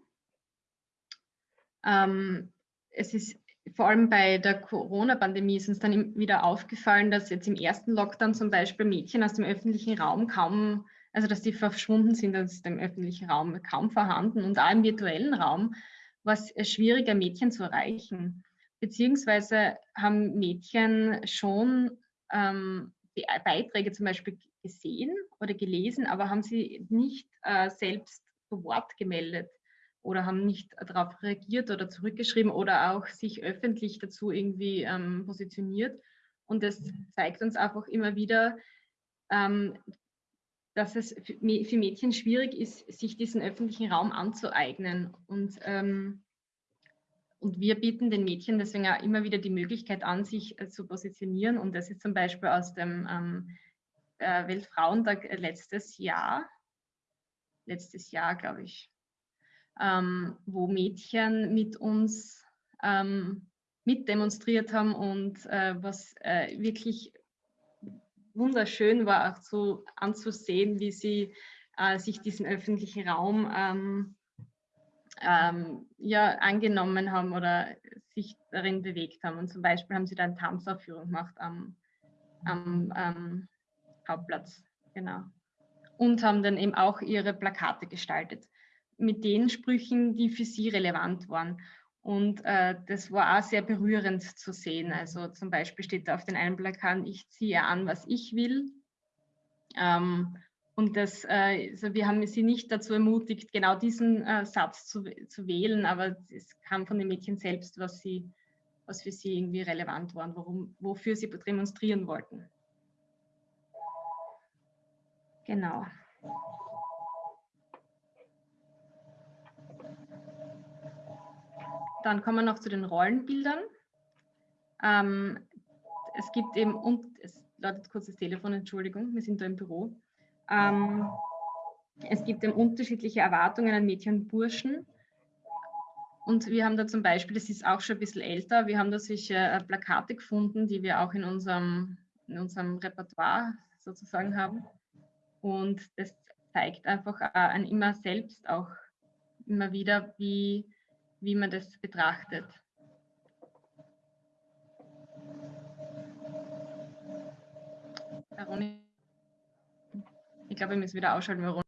Ähm, es ist vor allem bei der Corona-Pandemie ist uns dann wieder aufgefallen, dass jetzt im ersten Lockdown zum Beispiel Mädchen aus dem öffentlichen Raum kaum, also dass die verschwunden sind aus dem öffentlichen Raum, kaum vorhanden und auch im virtuellen Raum war es schwieriger, Mädchen zu erreichen. Beziehungsweise haben Mädchen schon ähm, Beiträge zum Beispiel gesehen oder gelesen, aber haben sie nicht äh, selbst zu Wort gemeldet oder haben nicht darauf reagiert oder zurückgeschrieben oder auch sich öffentlich dazu irgendwie ähm, positioniert. Und das zeigt uns einfach immer wieder, ähm, dass es für Mädchen schwierig ist, sich diesen öffentlichen Raum anzueignen. Und, ähm, und wir bieten den Mädchen deswegen auch immer wieder die Möglichkeit an, sich äh, zu positionieren. Und das ist zum Beispiel aus dem ähm, äh, Weltfrauentag letztes Jahr, letztes Jahr, glaube ich, ähm, wo Mädchen mit uns ähm, mitdemonstriert haben und äh, was äh, wirklich wunderschön war, auch so anzusehen, wie sie äh, sich diesen öffentlichen Raum ähm, ähm, ja, angenommen haben oder sich darin bewegt haben. Und zum Beispiel haben sie da eine Tanzaufführung gemacht am, am ähm, Hauptplatz. Genau. Und haben dann eben auch ihre Plakate gestaltet mit den Sprüchen, die für sie relevant waren. Und äh, das war auch sehr berührend zu sehen. Also zum Beispiel steht da auf den einen Plakat, ich ziehe an, was ich will. Ähm, und das, äh, also wir haben sie nicht dazu ermutigt, genau diesen äh, Satz zu, zu wählen, aber es kam von den Mädchen selbst, was, sie, was für sie irgendwie relevant war, warum, wofür sie demonstrieren wollten. Genau. Dann kommen wir noch zu den Rollenbildern. Ähm, es gibt eben, und es läutet kurz das Telefon, Entschuldigung, wir sind da im Büro. Ähm, es gibt eben unterschiedliche Erwartungen an Mädchen und Burschen. Und wir haben da zum Beispiel, das ist auch schon ein bisschen älter, wir haben da solche äh, Plakate gefunden, die wir auch in unserem, in unserem Repertoire sozusagen haben. Und das zeigt einfach äh, an immer selbst auch immer wieder, wie, wie man das betrachtet. Ich glaube, wir müssen wieder ausschalten. Veronika.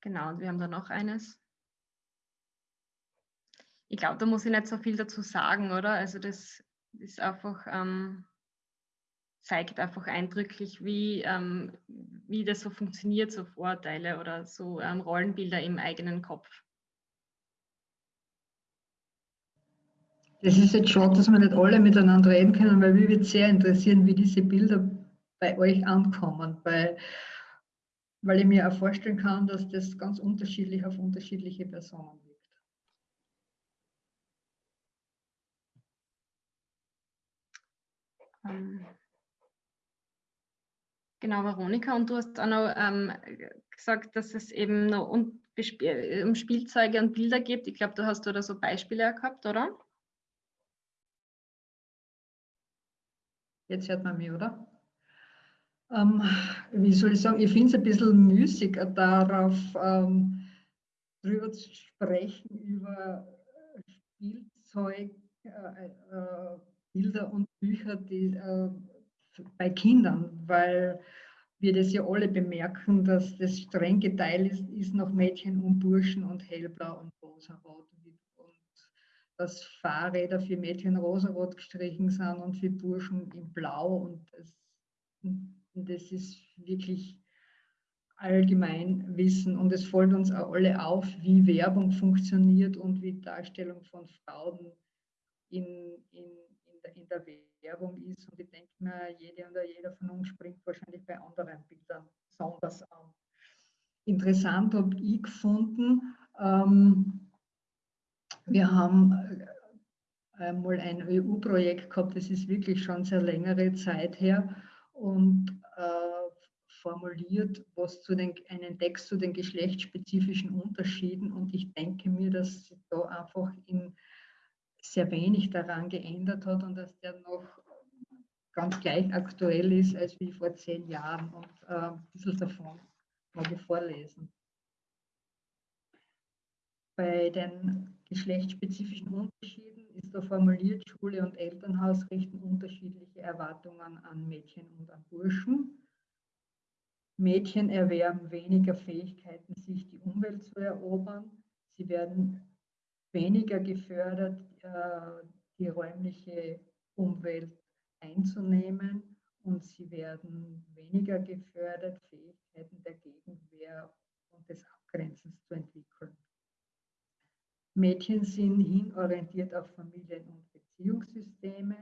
Genau, und wir haben da noch eines. Ich glaube, da muss ich nicht so viel dazu sagen, oder? Also das ist einfach, ähm, zeigt einfach eindrücklich, wie, ähm, wie das so funktioniert, so Vorurteile oder so ähm, Rollenbilder im eigenen Kopf. Das ist jetzt schade, dass wir nicht alle miteinander reden können, weil mich würde sehr interessieren, wie diese Bilder bei euch ankommen. Weil weil ich mir auch vorstellen kann, dass das ganz unterschiedlich auf unterschiedliche Personen wirkt. Ähm, genau, Veronika, und du hast auch noch ähm, gesagt, dass es eben noch um, um Spielzeuge und Bilder gibt. Ich glaube, du hast da so Beispiele gehabt, oder? Jetzt hört man mich, oder? Ähm, wie soll ich sagen, ich finde es ein bisschen müßig, darauf ähm, drüber zu sprechen, über Spielzeug, äh, äh, Bilder und Bücher die, äh, bei Kindern, weil wir das ja alle bemerken, dass das streng geteilt ist, ist nach Mädchen und Burschen und hellblau und rosarot. Dass Fahrräder für Mädchen rosarot gestrichen sind und für Burschen in blau. Und das, das ist wirklich allgemein Wissen. Und es fällt uns auch alle auf, wie Werbung funktioniert und wie Darstellung von Frauen in, in, in, der, in der Werbung ist. Und ich denke mir, jede und jeder von uns springt wahrscheinlich bei anderen Bildern besonders an. Interessant habe ich gefunden, ähm, wir haben einmal ein EU-Projekt gehabt, das ist wirklich schon sehr längere Zeit her und äh, formuliert was zu den, einen Text zu den geschlechtsspezifischen Unterschieden und ich denke mir, dass sich da einfach in sehr wenig daran geändert hat und dass der noch ganz gleich aktuell ist als wie vor zehn Jahren und äh, ein bisschen davon ich vorlesen. Bei den geschlechtsspezifischen Unterschieden ist da formuliert, Schule und Elternhaus richten unterschiedliche Erwartungen an Mädchen und an Burschen. Mädchen erwerben weniger Fähigkeiten, sich die Umwelt zu erobern. Sie werden weniger gefördert, äh, die räumliche Umwelt einzunehmen und sie werden weniger gefördert, Fähigkeiten der Gegenwehr und des Abgrenzens zu entwickeln. Mädchen sind hinorientiert auf Familien- und Beziehungssysteme.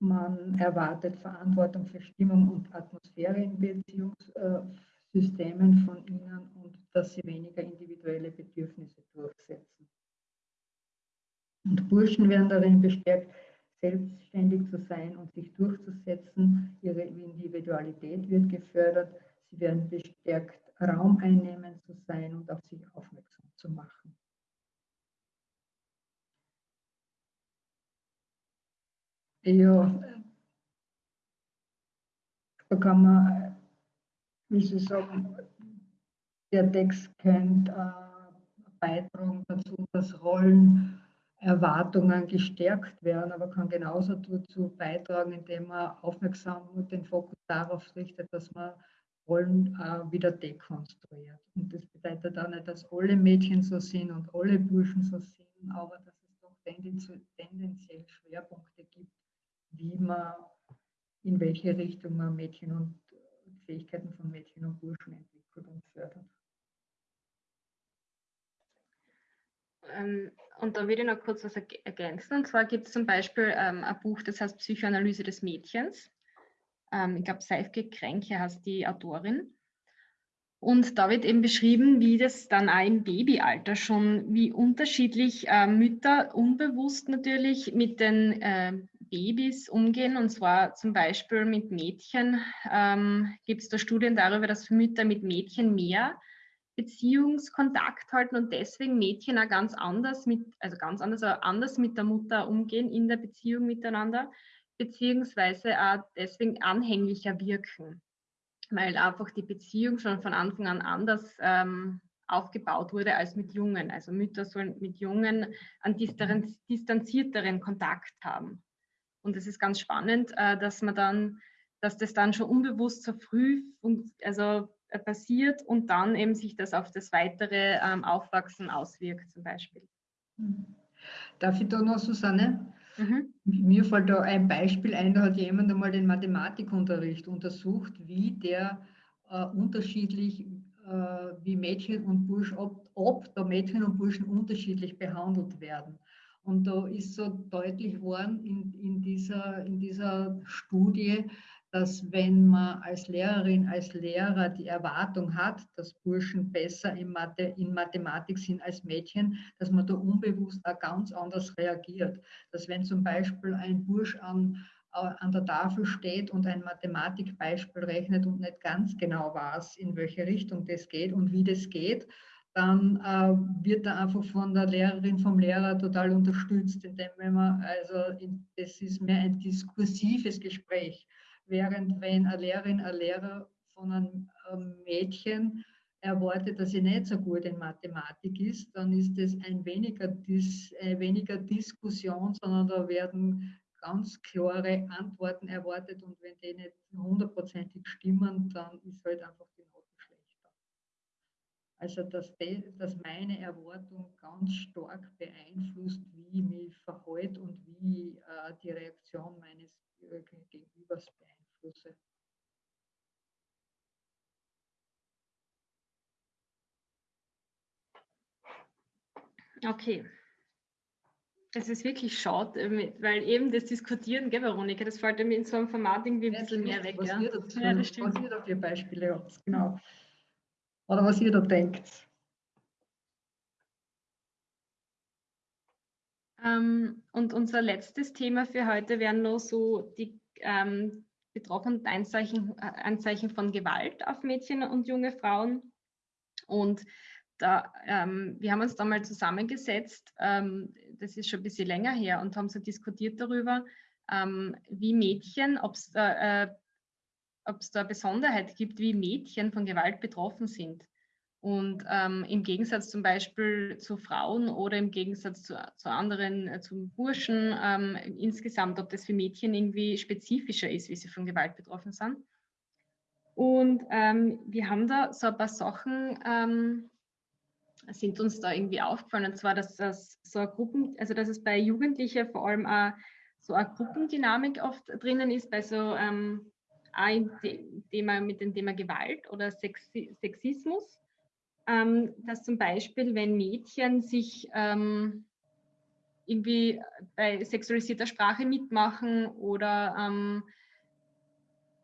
Man erwartet Verantwortung für Stimmung und Atmosphäre in Beziehungssystemen von ihnen und dass sie weniger individuelle Bedürfnisse durchsetzen. Und Burschen werden darin bestärkt, selbstständig zu sein und sich durchzusetzen. Ihre Individualität wird gefördert. Sie werden bestärkt, Raum einnehmen zu sein und auf sich aufmerksam zu machen. Ja, da kann man, wie Sie sagen, der Text könnte äh, beitragen dazu, dass Rollen Erwartungen gestärkt werden, aber kann genauso dazu beitragen, indem man aufmerksam den Fokus darauf richtet, dass man Rollen äh, wieder dekonstruiert. Und das bedeutet auch nicht, dass alle Mädchen so sind und alle Burschen so sind, aber dass es doch tendenziell Schwerpunkte gibt, wie man, in welche Richtung man Mädchen und Fähigkeiten von Mädchen und Burschen entwickelt und fördert. Ähm, und da würde ich noch kurz was ergänzen. Und zwar gibt es zum Beispiel ähm, ein Buch, das heißt Psychoanalyse des Mädchens. Ähm, ich glaube, Seifke Kränke heißt die Autorin. Und da wird eben beschrieben, wie das dann auch im Babyalter schon, wie unterschiedlich äh, Mütter unbewusst natürlich mit den äh, Babys umgehen. Und zwar zum Beispiel mit Mädchen ähm, gibt es da Studien darüber, dass Mütter mit Mädchen mehr Beziehungskontakt halten und deswegen Mädchen auch ganz anders mit, also ganz anders, anders mit der Mutter umgehen in der Beziehung miteinander, beziehungsweise auch deswegen anhänglicher wirken, weil einfach die Beziehung schon von Anfang an anders ähm, aufgebaut wurde als mit Jungen. Also Mütter sollen mit Jungen einen distanzierteren Kontakt haben. Und es ist ganz spannend, äh, dass man dann, dass das dann schon unbewusst so früh, also äh, passiert und dann eben sich das auf das weitere ähm, Aufwachsen auswirkt zum Beispiel. Mhm. Darf ich da noch, Susanne? Mhm. Mir fällt da ein Beispiel ein, da hat jemand einmal den Mathematikunterricht untersucht, wie der äh, unterschiedlich, äh, wie Mädchen und Burschen, ob, ob da Mädchen und Burschen unterschiedlich behandelt werden. Und da ist so deutlich geworden in, in, dieser, in dieser Studie, dass wenn man als Lehrerin, als Lehrer die Erwartung hat, dass Burschen besser in, Mathe, in Mathematik sind als Mädchen, dass man da unbewusst auch ganz anders reagiert. Dass wenn zum Beispiel ein Bursch an, an der Tafel steht und ein Mathematikbeispiel rechnet und nicht ganz genau weiß, in welche Richtung das geht und wie das geht, dann äh, wird er einfach von der Lehrerin, vom Lehrer total unterstützt, indem man, also das ist mehr ein diskursives Gespräch. Während wenn eine Lehrerin, ein Lehrer von einem Mädchen erwartet, dass sie nicht so gut in Mathematik ist, dann ist das ein weniger, Dis, äh, weniger Diskussion, sondern da werden ganz klare Antworten erwartet und wenn die nicht hundertprozentig stimmen, dann ist halt einfach die Note. Also dass, dass meine Erwartung ganz stark beeinflusst, wie ich mich verhalte und wie äh, die Reaktion meines äh, Gegenübers beeinflusst. Flüsse. Okay. Es ist wirklich schade, äh, weil eben das Diskutieren, gell, Veronika, das fällt mir in so einem Format irgendwie ein bisschen mehr weg. Was, ja. ihr dazu, ja, was ihr da für Beispiele habt, genau. Oder was ihr da denkt. Ähm, und unser letztes Thema für heute wären noch so die ähm, betroffen Anzeichen, äh, Anzeichen von Gewalt auf Mädchen und junge Frauen. Und da, ähm, wir haben uns da mal zusammengesetzt, ähm, das ist schon ein bisschen länger her, und haben so diskutiert darüber, ähm, wie Mädchen, ob es da, äh, da Besonderheit gibt, wie Mädchen von Gewalt betroffen sind. Und ähm, im Gegensatz zum Beispiel zu Frauen oder im Gegensatz zu, zu anderen, äh, zum Burschen, ähm, insgesamt, ob das für Mädchen irgendwie spezifischer ist, wie sie von Gewalt betroffen sind. Und ähm, wir haben da so ein paar Sachen, ähm, sind uns da irgendwie aufgefallen. Und zwar, dass das so Gruppen, also dass es bei Jugendlichen vor allem auch so eine Gruppendynamik oft drinnen ist, bei so ähm, auch Thema, mit dem Thema Gewalt oder Sexi Sexismus. Ähm, dass zum Beispiel, wenn Mädchen sich ähm, irgendwie bei sexualisierter Sprache mitmachen oder ähm,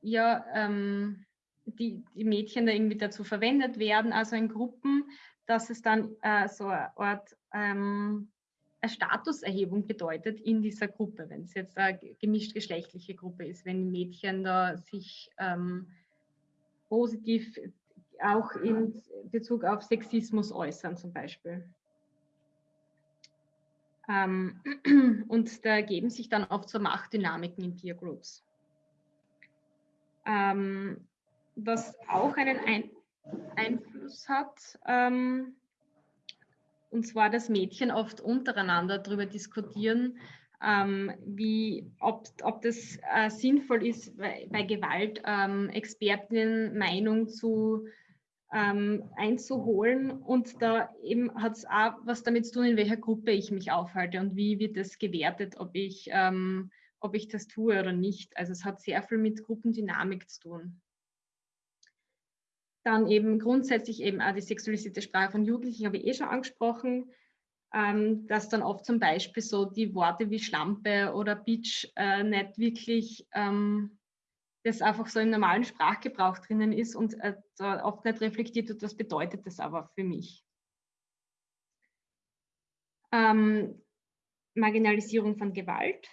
ja, ähm, die, die Mädchen da irgendwie dazu verwendet werden, also in Gruppen, dass es dann äh, so eine Art ähm, Statuserhebung bedeutet in dieser Gruppe, wenn es jetzt eine gemischt geschlechtliche Gruppe ist, wenn Mädchen da sich ähm, positiv auch in Bezug auf Sexismus äußern zum Beispiel. Ähm, und da ergeben sich dann oft so Machtdynamiken in Peer Groups. Ähm, was auch einen Ein Einfluss hat, ähm, und zwar, dass Mädchen oft untereinander darüber diskutieren, ähm, wie, ob, ob das äh, sinnvoll ist, bei, bei Gewalt ähm, Expertinnen Meinung zu ähm, einzuholen. Und da eben hat es auch was damit zu tun, in welcher Gruppe ich mich aufhalte und wie wird das gewertet, ob ich, ähm, ob ich das tue oder nicht. Also es hat sehr viel mit Gruppendynamik zu tun. Dann eben grundsätzlich eben auch die sexualisierte Sprache von Jugendlichen, habe ich eh schon angesprochen, ähm, dass dann oft zum Beispiel so die Worte wie Schlampe oder Bitch äh, nicht wirklich ähm, das einfach so im normalen Sprachgebrauch drinnen ist und äh, oft nicht reflektiert wird, was bedeutet das aber für mich. Ähm, Marginalisierung von Gewalt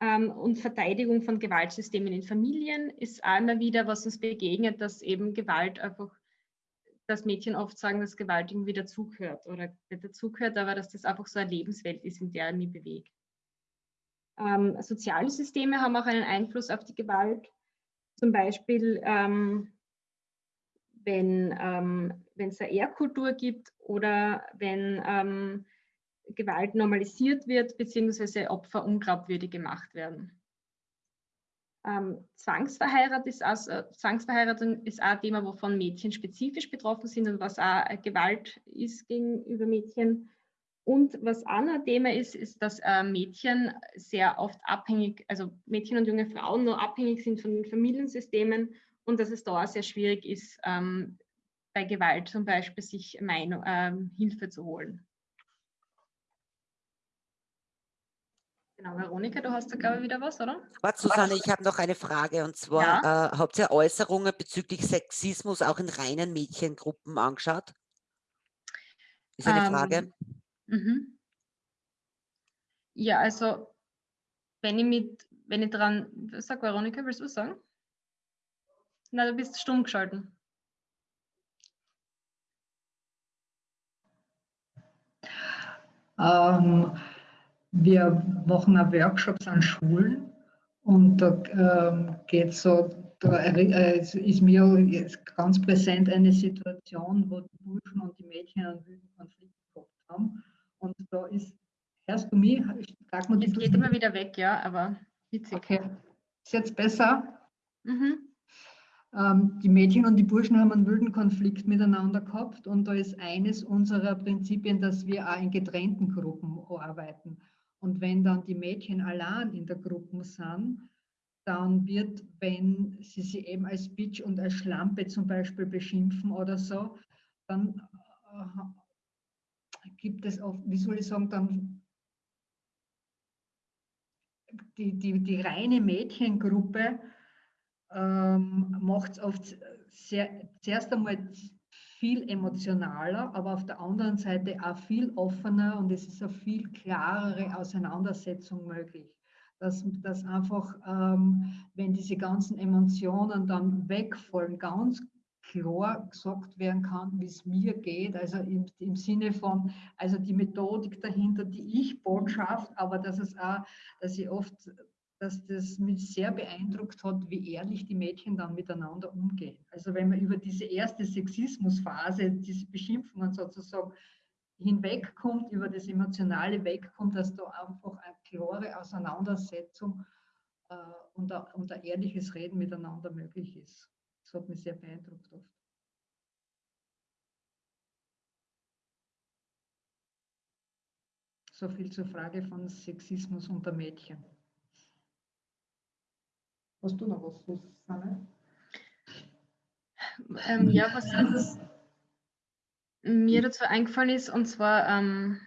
und Verteidigung von Gewaltsystemen in Familien ist immer wieder, was uns begegnet, dass eben Gewalt einfach, dass Mädchen oft sagen, dass Gewalt irgendwie dazugehört oder nicht dazugehört, aber dass das einfach so eine Lebenswelt ist, in der er mich bewegt. Ähm, soziale Systeme haben auch einen Einfluss auf die Gewalt. Zum Beispiel, ähm, wenn ähm, es eine Ehrkultur gibt oder wenn ähm, Gewalt normalisiert wird, beziehungsweise Opfer unglaubwürdig gemacht werden. Ähm, Zwangsverheirat ist also, Zwangsverheiratung ist auch ein Thema, wovon Mädchen spezifisch betroffen sind und was auch Gewalt ist gegenüber Mädchen. Und was auch ein Thema ist, ist, dass äh, Mädchen sehr oft abhängig, also Mädchen und junge Frauen nur abhängig sind von den Familiensystemen und dass es da sehr schwierig ist, ähm, bei Gewalt zum Beispiel sich Meinung, ähm, Hilfe zu holen. Genau, Veronika, du hast da, glaube ich, wieder was, oder? Warte, Susanne, ich habe noch eine Frage und zwar, Ja. äh, habt ihr Äußerungen bezüglich Sexismus auch in reinen Mädchengruppen angeschaut? Ist eine Frage. Ähm, mhm. Ja, also wenn ich mit, wenn ich dran, sag Veronika, willst du was sagen? Na, du bist stumm geschalten. Ähm, wir machen auch Workshops an Schulen und da ähm, geht so, da äh, ist mir jetzt ganz präsent eine Situation, wo die Burschen und die Mädchen einen wilden Konflikt gehabt haben. Und da ist, hörst du mich? Sag mal, es geht immer wieder weg, ja, aber witzig. Okay. Ist jetzt besser? Mhm. Ähm, die Mädchen und die Burschen haben einen wilden Konflikt miteinander gehabt und da ist eines unserer Prinzipien, dass wir auch in getrennten Gruppen arbeiten. Und wenn dann die Mädchen allein in der Gruppe sind, dann wird, wenn sie sie eben als Bitch und als Schlampe zum Beispiel beschimpfen oder so, dann äh, gibt es oft, wie soll ich sagen, dann die, die, die reine Mädchengruppe ähm, macht es oft sehr, zuerst einmal viel emotionaler, aber auf der anderen Seite auch viel offener und es ist eine viel klarere Auseinandersetzung möglich. Dass, dass einfach, ähm, wenn diese ganzen Emotionen dann wegfallen, ganz klar gesagt werden kann, wie es mir geht, also im, im Sinne von, also die Methodik dahinter, die Ich-Botschaft, aber dass es auch, dass ich oft dass das mich sehr beeindruckt hat, wie ehrlich die Mädchen dann miteinander umgehen. Also wenn man über diese erste Sexismusphase, diese Beschimpfungen sozusagen hinwegkommt, über das Emotionale wegkommt, dass da einfach eine klare Auseinandersetzung äh, und, ein, und ein ehrliches Reden miteinander möglich ist. Das hat mich sehr beeindruckt oft. So viel zur Frage von Sexismus unter Mädchen. Hast du noch was, Susanne? Ähm, ja, was jetzt mir dazu eingefallen ist, und zwar, ähm,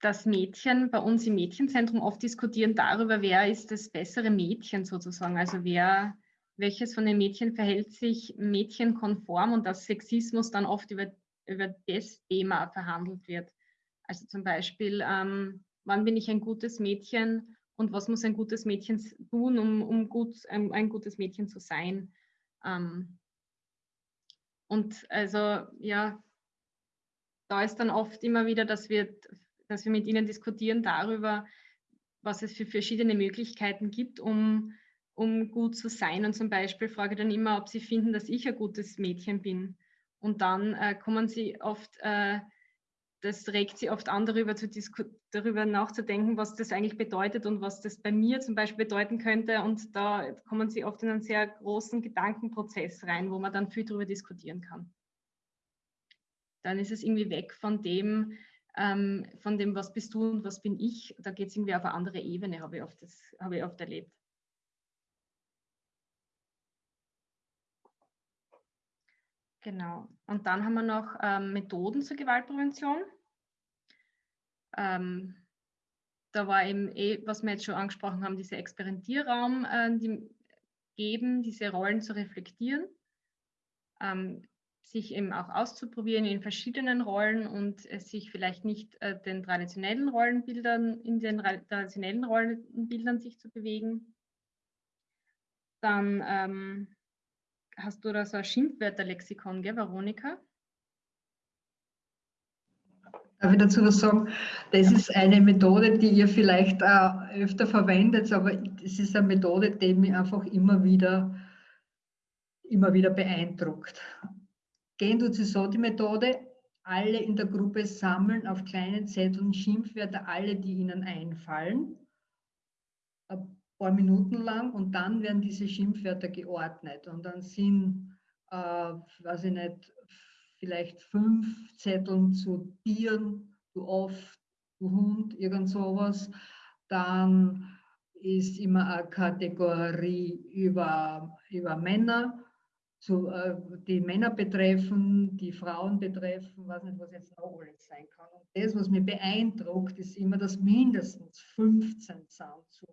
dass Mädchen bei uns im Mädchenzentrum oft diskutieren darüber, wer ist das bessere Mädchen sozusagen, also wer, welches von den Mädchen verhält sich mädchenkonform und dass Sexismus dann oft über, über das Thema verhandelt wird. Also zum Beispiel, ähm, wann bin ich ein gutes Mädchen und was muss ein gutes Mädchen tun, um, um gut, ein, ein gutes Mädchen zu sein. Ähm, und also ja, da ist dann oft immer wieder, dass wir, dass wir mit ihnen diskutieren darüber, was es für verschiedene Möglichkeiten gibt, um, um gut zu sein. Und zum Beispiel frage ich dann immer, ob sie finden, dass ich ein gutes Mädchen bin. Und dann äh, kommen sie oft äh, das regt sie oft an, darüber, zu darüber nachzudenken, was das eigentlich bedeutet und was das bei mir zum Beispiel bedeuten könnte. Und da kommen sie oft in einen sehr großen Gedankenprozess rein, wo man dann viel darüber diskutieren kann. Dann ist es irgendwie weg von dem, ähm, von dem, was bist du und was bin ich. Da geht es irgendwie auf eine andere Ebene, habe ich oft, das, habe ich oft erlebt. Genau. Und dann haben wir noch ähm, Methoden zur Gewaltprävention. Ähm, da war eben eh, was wir jetzt schon angesprochen haben, dieser Experimentierraum äh, die geben, diese Rollen zu reflektieren, ähm, sich eben auch auszuprobieren in verschiedenen Rollen und äh, sich vielleicht nicht äh, den traditionellen Rollenbildern, in den traditionellen Rollenbildern sich zu bewegen. Dann ähm, hast du da so ein Schimpfwörterlexikon, gell, Veronika? Darf ich dazu was sagen? Das ist eine Methode, die ihr vielleicht auch öfter verwendet, aber es ist eine Methode, die mich einfach immer wieder, immer wieder beeindruckt. Gehen tut sie so die Methode, alle in der Gruppe sammeln auf kleinen Zetteln Schimpfwörter, alle, die ihnen einfallen, ein paar Minuten lang und dann werden diese Schimpfwörter geordnet und dann sind, äh, weiß ich nicht, vielleicht fünf Zetteln zu Tieren, du oft, du Hund, irgend sowas. Dann ist immer eine Kategorie über, über Männer, zu, äh, die Männer betreffen, die Frauen betreffen, weiß nicht, was jetzt noch alles sein kann. Und das, was mich beeindruckt, ist immer, dass mindestens 15 sind zu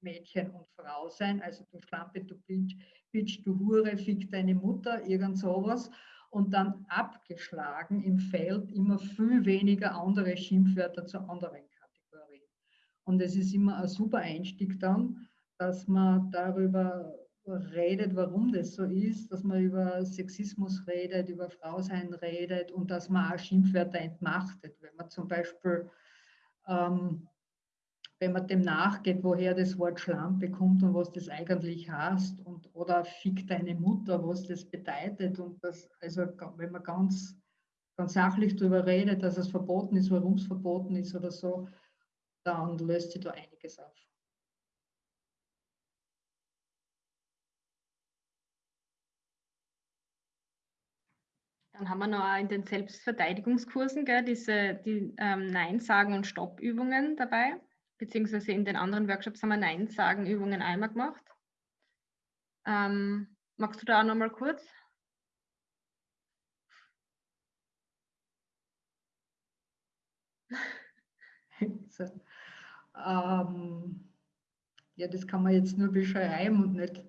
Mädchen und Frau sein. Also du Schlampe, du Bitch, Bitch, du Hure, fick deine Mutter, irgend sowas. Und dann abgeschlagen im Feld immer viel weniger andere Schimpfwörter zu anderen Kategorien. Und es ist immer ein super Einstieg dann, dass man darüber redet, warum das so ist, dass man über Sexismus redet, über Frausein redet und dass man auch Schimpfwörter entmachtet. Wenn man zum Beispiel, ähm, wenn man dem nachgeht, woher das Wort Schlampe kommt und was das eigentlich heißt und oder fick deine Mutter, was das bedeutet und das, also wenn man ganz, ganz sachlich darüber redet, dass es verboten ist, warum es verboten ist oder so, dann löst sich da einiges auf. Dann haben wir noch in den Selbstverteidigungskursen gell, diese die, ähm, Nein-Sagen- und Stopp-Übungen dabei, beziehungsweise in den anderen Workshops haben wir Nein-Sagen-Übungen einmal gemacht. Ähm, magst du da auch noch mal kurz? so. ähm, ja, das kann man jetzt nur beschreiben und nicht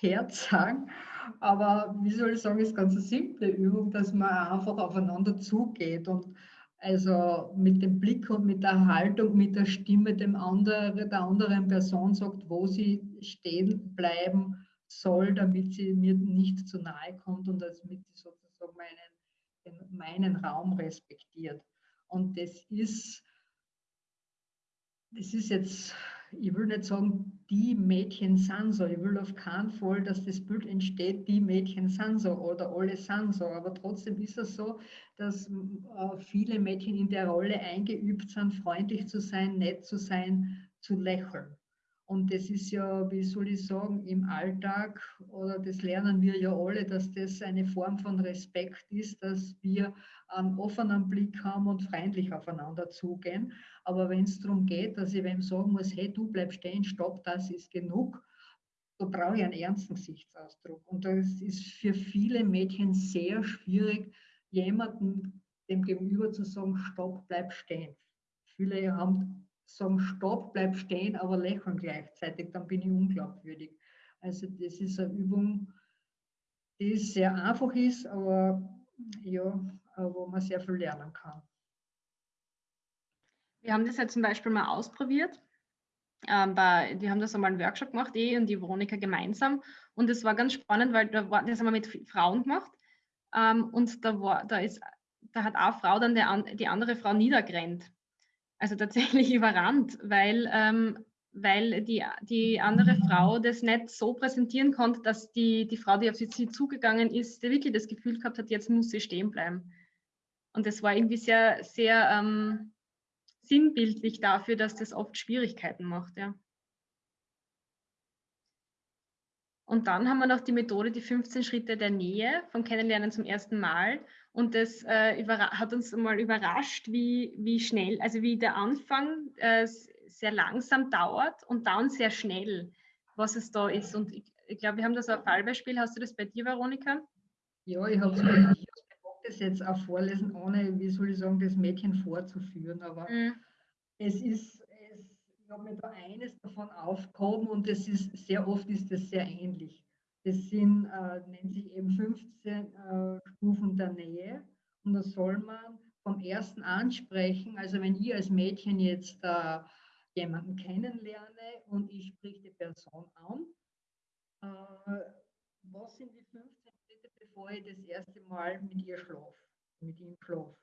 Herz sagen. Aber wie soll ich sagen, ist ganz eine simple Übung, dass man einfach aufeinander zugeht und also mit dem Blick und mit der Haltung, mit der Stimme dem andere, der anderen Person sagt, wo sie stehen bleiben soll, damit sie mir nicht zu nahe kommt und damit sie sozusagen meinen, meinen Raum respektiert. Und das ist, das ist jetzt ich will nicht sagen, die Mädchen sind so. Ich will auf keinen Fall, dass das Bild entsteht, die Mädchen sind so oder alle sind so. Aber trotzdem ist es so, dass äh, viele Mädchen in der Rolle eingeübt sind, freundlich zu sein, nett zu sein, zu lächeln. Und das ist ja, wie soll ich sagen, im Alltag, oder das lernen wir ja alle, dass das eine Form von Respekt ist, dass wir einen offenen Blick haben und freundlich aufeinander zugehen. Aber wenn es darum geht, dass ich wem sagen muss, hey, du bleib stehen, stopp, das ist genug, da brauche ich einen ernsten Gesichtsausdruck. Und das ist für viele Mädchen sehr schwierig, jemandem dem Gegenüber zu sagen, stopp, bleib stehen. Viele haben sagen, stopp, bleib stehen, aber lächeln gleichzeitig, dann bin ich unglaubwürdig. Also das ist eine Übung, die sehr einfach ist, aber ja, wo man sehr viel lernen kann. Wir haben das ja zum Beispiel mal ausprobiert. Ähm, bei, wir haben das einmal einen Workshop gemacht, eh und die Veronika gemeinsam. Und es war ganz spannend, weil da war, das haben wir mit Frauen gemacht. Ähm, und da, war, da, ist, da hat eine Frau dann der, die andere Frau niedergerannt also tatsächlich überrannt, weil, ähm, weil die, die andere Frau das nicht so präsentieren konnte, dass die, die Frau, die auf sie zugegangen ist, wirklich das Gefühl gehabt hat, jetzt muss sie stehen bleiben. Und das war irgendwie sehr, sehr ähm, sinnbildlich dafür, dass das oft Schwierigkeiten macht. Ja. Und dann haben wir noch die Methode, die 15 Schritte der Nähe vom Kennenlernen zum ersten Mal. Und das äh, hat uns mal überrascht, wie, wie schnell, also wie der Anfang äh, sehr langsam dauert und dann sehr schnell, was es da ist. Und ich, ich glaube, wir haben das ein Fallbeispiel. Hast du das bei dir, Veronika? Ja, ich habe es das jetzt auch vorlesen, ohne, wie soll ich sagen, das Mädchen vorzuführen. Aber mhm. es ist, es, ich habe mir da eines davon aufgehoben und es ist sehr oft ist das sehr ähnlich. Das sind, äh, nennt sich eben 15 äh, Stufen der Nähe. Und da soll man vom ersten ansprechen, also wenn ich als Mädchen jetzt äh, jemanden kennenlerne und ich spreche die Person an, äh, was sind die 15 Schritte, bevor ich das erste Mal mit ihr schlafe, mit ihm schlafe?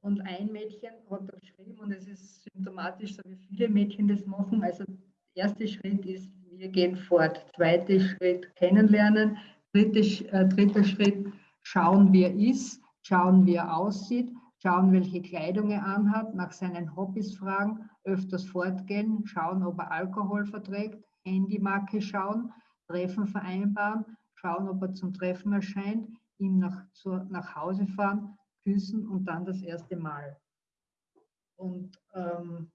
Und ein Mädchen hat da geschrieben, und es ist symptomatisch, so wie viele Mädchen das machen. Also, der erste Schritt ist wir gehen fort. Zweiter Schritt kennenlernen. Dritter, äh, dritter Schritt schauen, wie er ist, schauen, wie er aussieht, schauen, welche Kleidung er anhat, nach seinen Hobbys fragen, öfters fortgehen, schauen, ob er Alkohol verträgt, Handymarke schauen, Treffen vereinbaren, schauen, ob er zum Treffen erscheint, ihm nach, zu, nach Hause fahren, küssen und dann das erste Mal. Und ähm,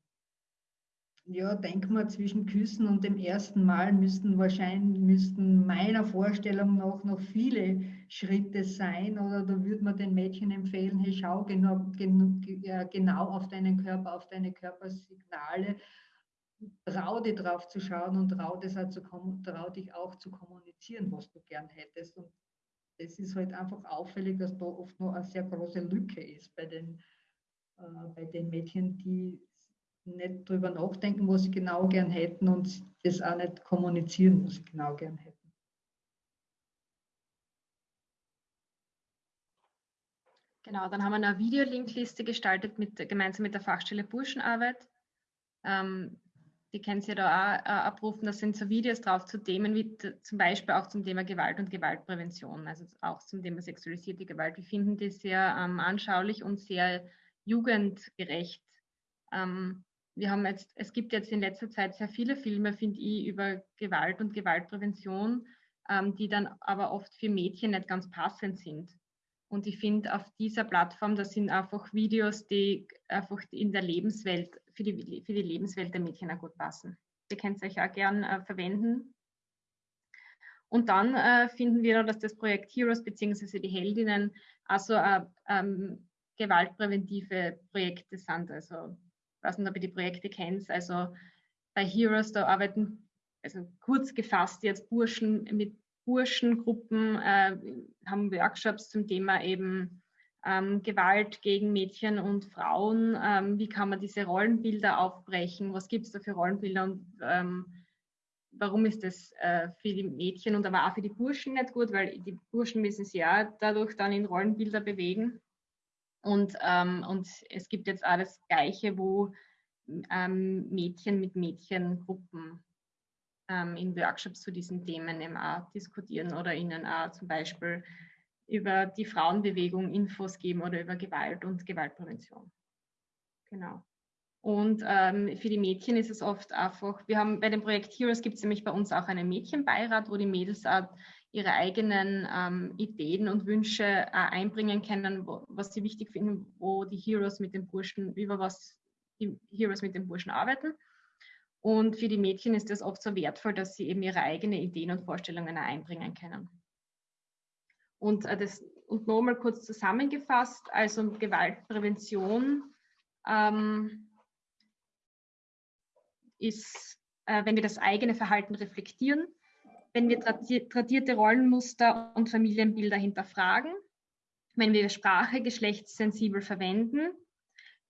ja, denk mal, zwischen Küssen und dem ersten Mal müssten wahrscheinlich, müssten meiner Vorstellung nach noch viele Schritte sein. Oder da würde man den Mädchen empfehlen, hey, schau genau, genau auf deinen Körper, auf deine Körpersignale. Trau dir drauf zu schauen und trau, das auch zu, trau dich auch zu kommunizieren, was du gern hättest. Und das ist halt einfach auffällig, dass da oft noch eine sehr große Lücke ist bei den, äh, bei den Mädchen, die nicht drüber nachdenken, was sie genau gern hätten und das auch nicht kommunizieren, was sie genau gern hätten. Genau, dann haben wir eine Videolinkliste gestaltet mit, gemeinsam mit der Fachstelle Burschenarbeit. Ähm, die können Sie da auch äh, abrufen. Da sind so Videos drauf zu Themen wie zum Beispiel auch zum Thema Gewalt und Gewaltprävention, also auch zum Thema sexualisierte Gewalt. Wir finden die sehr ähm, anschaulich und sehr jugendgerecht. Ähm, wir haben jetzt, es gibt jetzt in letzter Zeit sehr viele Filme, finde ich, über Gewalt und Gewaltprävention, ähm, die dann aber oft für Mädchen nicht ganz passend sind. Und ich finde, auf dieser Plattform, das sind einfach Videos, die einfach in der Lebenswelt, für die, für die Lebenswelt der Mädchen auch gut passen. Ihr könnt es euch auch gern äh, verwenden. Und dann äh, finden wir, dass das Projekt Heroes bzw. die Heldinnen also äh, ähm, gewaltpräventive Projekte sind. Also ich weiß nicht, ob ihr die Projekte kennt, also bei Heroes, da arbeiten, also kurz gefasst jetzt Burschen mit Burschengruppen, äh, haben Workshops zum Thema eben ähm, Gewalt gegen Mädchen und Frauen. Ähm, wie kann man diese Rollenbilder aufbrechen? Was gibt es da für Rollenbilder und ähm, warum ist das äh, für die Mädchen und aber auch für die Burschen nicht gut? Weil die Burschen müssen sich ja dadurch dann in Rollenbilder bewegen. Und, ähm, und es gibt jetzt auch das Gleiche, wo ähm, Mädchen mit Mädchengruppen ähm, in Workshops zu diesen Themen eben auch diskutieren oder ihnen auch zum Beispiel über die Frauenbewegung Infos geben oder über Gewalt und Gewaltprävention. Genau. Und ähm, für die Mädchen ist es oft einfach, wir haben bei dem Projekt Heroes gibt es nämlich bei uns auch einen Mädchenbeirat, wo die Mädels auch ihre eigenen ähm, Ideen und Wünsche äh, einbringen können, wo, was sie wichtig finden, wo die Heroes mit den Burschen, über was die Heroes mit den Burschen arbeiten. Und für die Mädchen ist es oft so wertvoll, dass sie eben ihre eigenen Ideen und Vorstellungen einbringen können. Und, äh, das, und nochmal kurz zusammengefasst, also Gewaltprävention ähm, ist, äh, wenn wir das eigene Verhalten reflektieren, wenn wir tradierte Rollenmuster und Familienbilder hinterfragen, wenn wir Sprache geschlechtssensibel verwenden,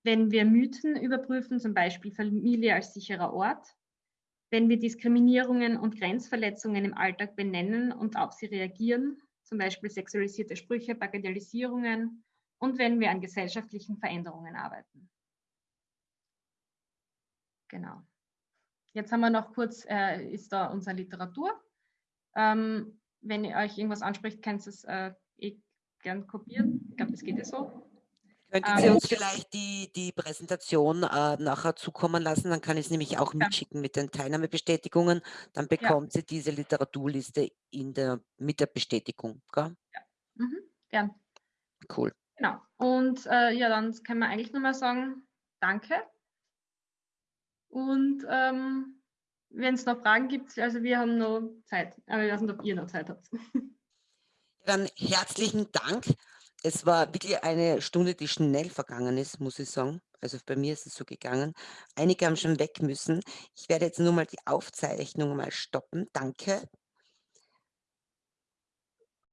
wenn wir Mythen überprüfen, zum Beispiel Familie als sicherer Ort, wenn wir Diskriminierungen und Grenzverletzungen im Alltag benennen und auf sie reagieren, zum Beispiel sexualisierte Sprüche, Bagatellisierungen und wenn wir an gesellschaftlichen Veränderungen arbeiten. Genau. Jetzt haben wir noch kurz, äh, ist da unsere Literatur. Ähm, wenn ihr euch irgendwas anspricht, könnt ihr es äh, eh gern kopieren. Ich glaube, das geht ja so. Könnten Sie ähm, uns vielleicht die, die Präsentation äh, nachher zukommen lassen? Dann kann ich es nämlich auch mitschicken mit den Teilnahmebestätigungen. Dann bekommt ja. sie diese Literaturliste in der, mit der Bestätigung. Gell? Ja, mhm. gern. Cool. Genau. Und äh, ja, dann können wir eigentlich nur mal sagen, danke. Und ähm, wenn es noch Fragen gibt, also wir haben noch Zeit. Aber ich weiß nicht, ob ihr noch Zeit habt. Dann herzlichen Dank es war wirklich eine Stunde, die schnell vergangen ist, muss ich sagen. Also bei mir ist es so gegangen. Einige haben schon weg müssen. Ich werde jetzt nur mal die Aufzeichnung mal stoppen. Danke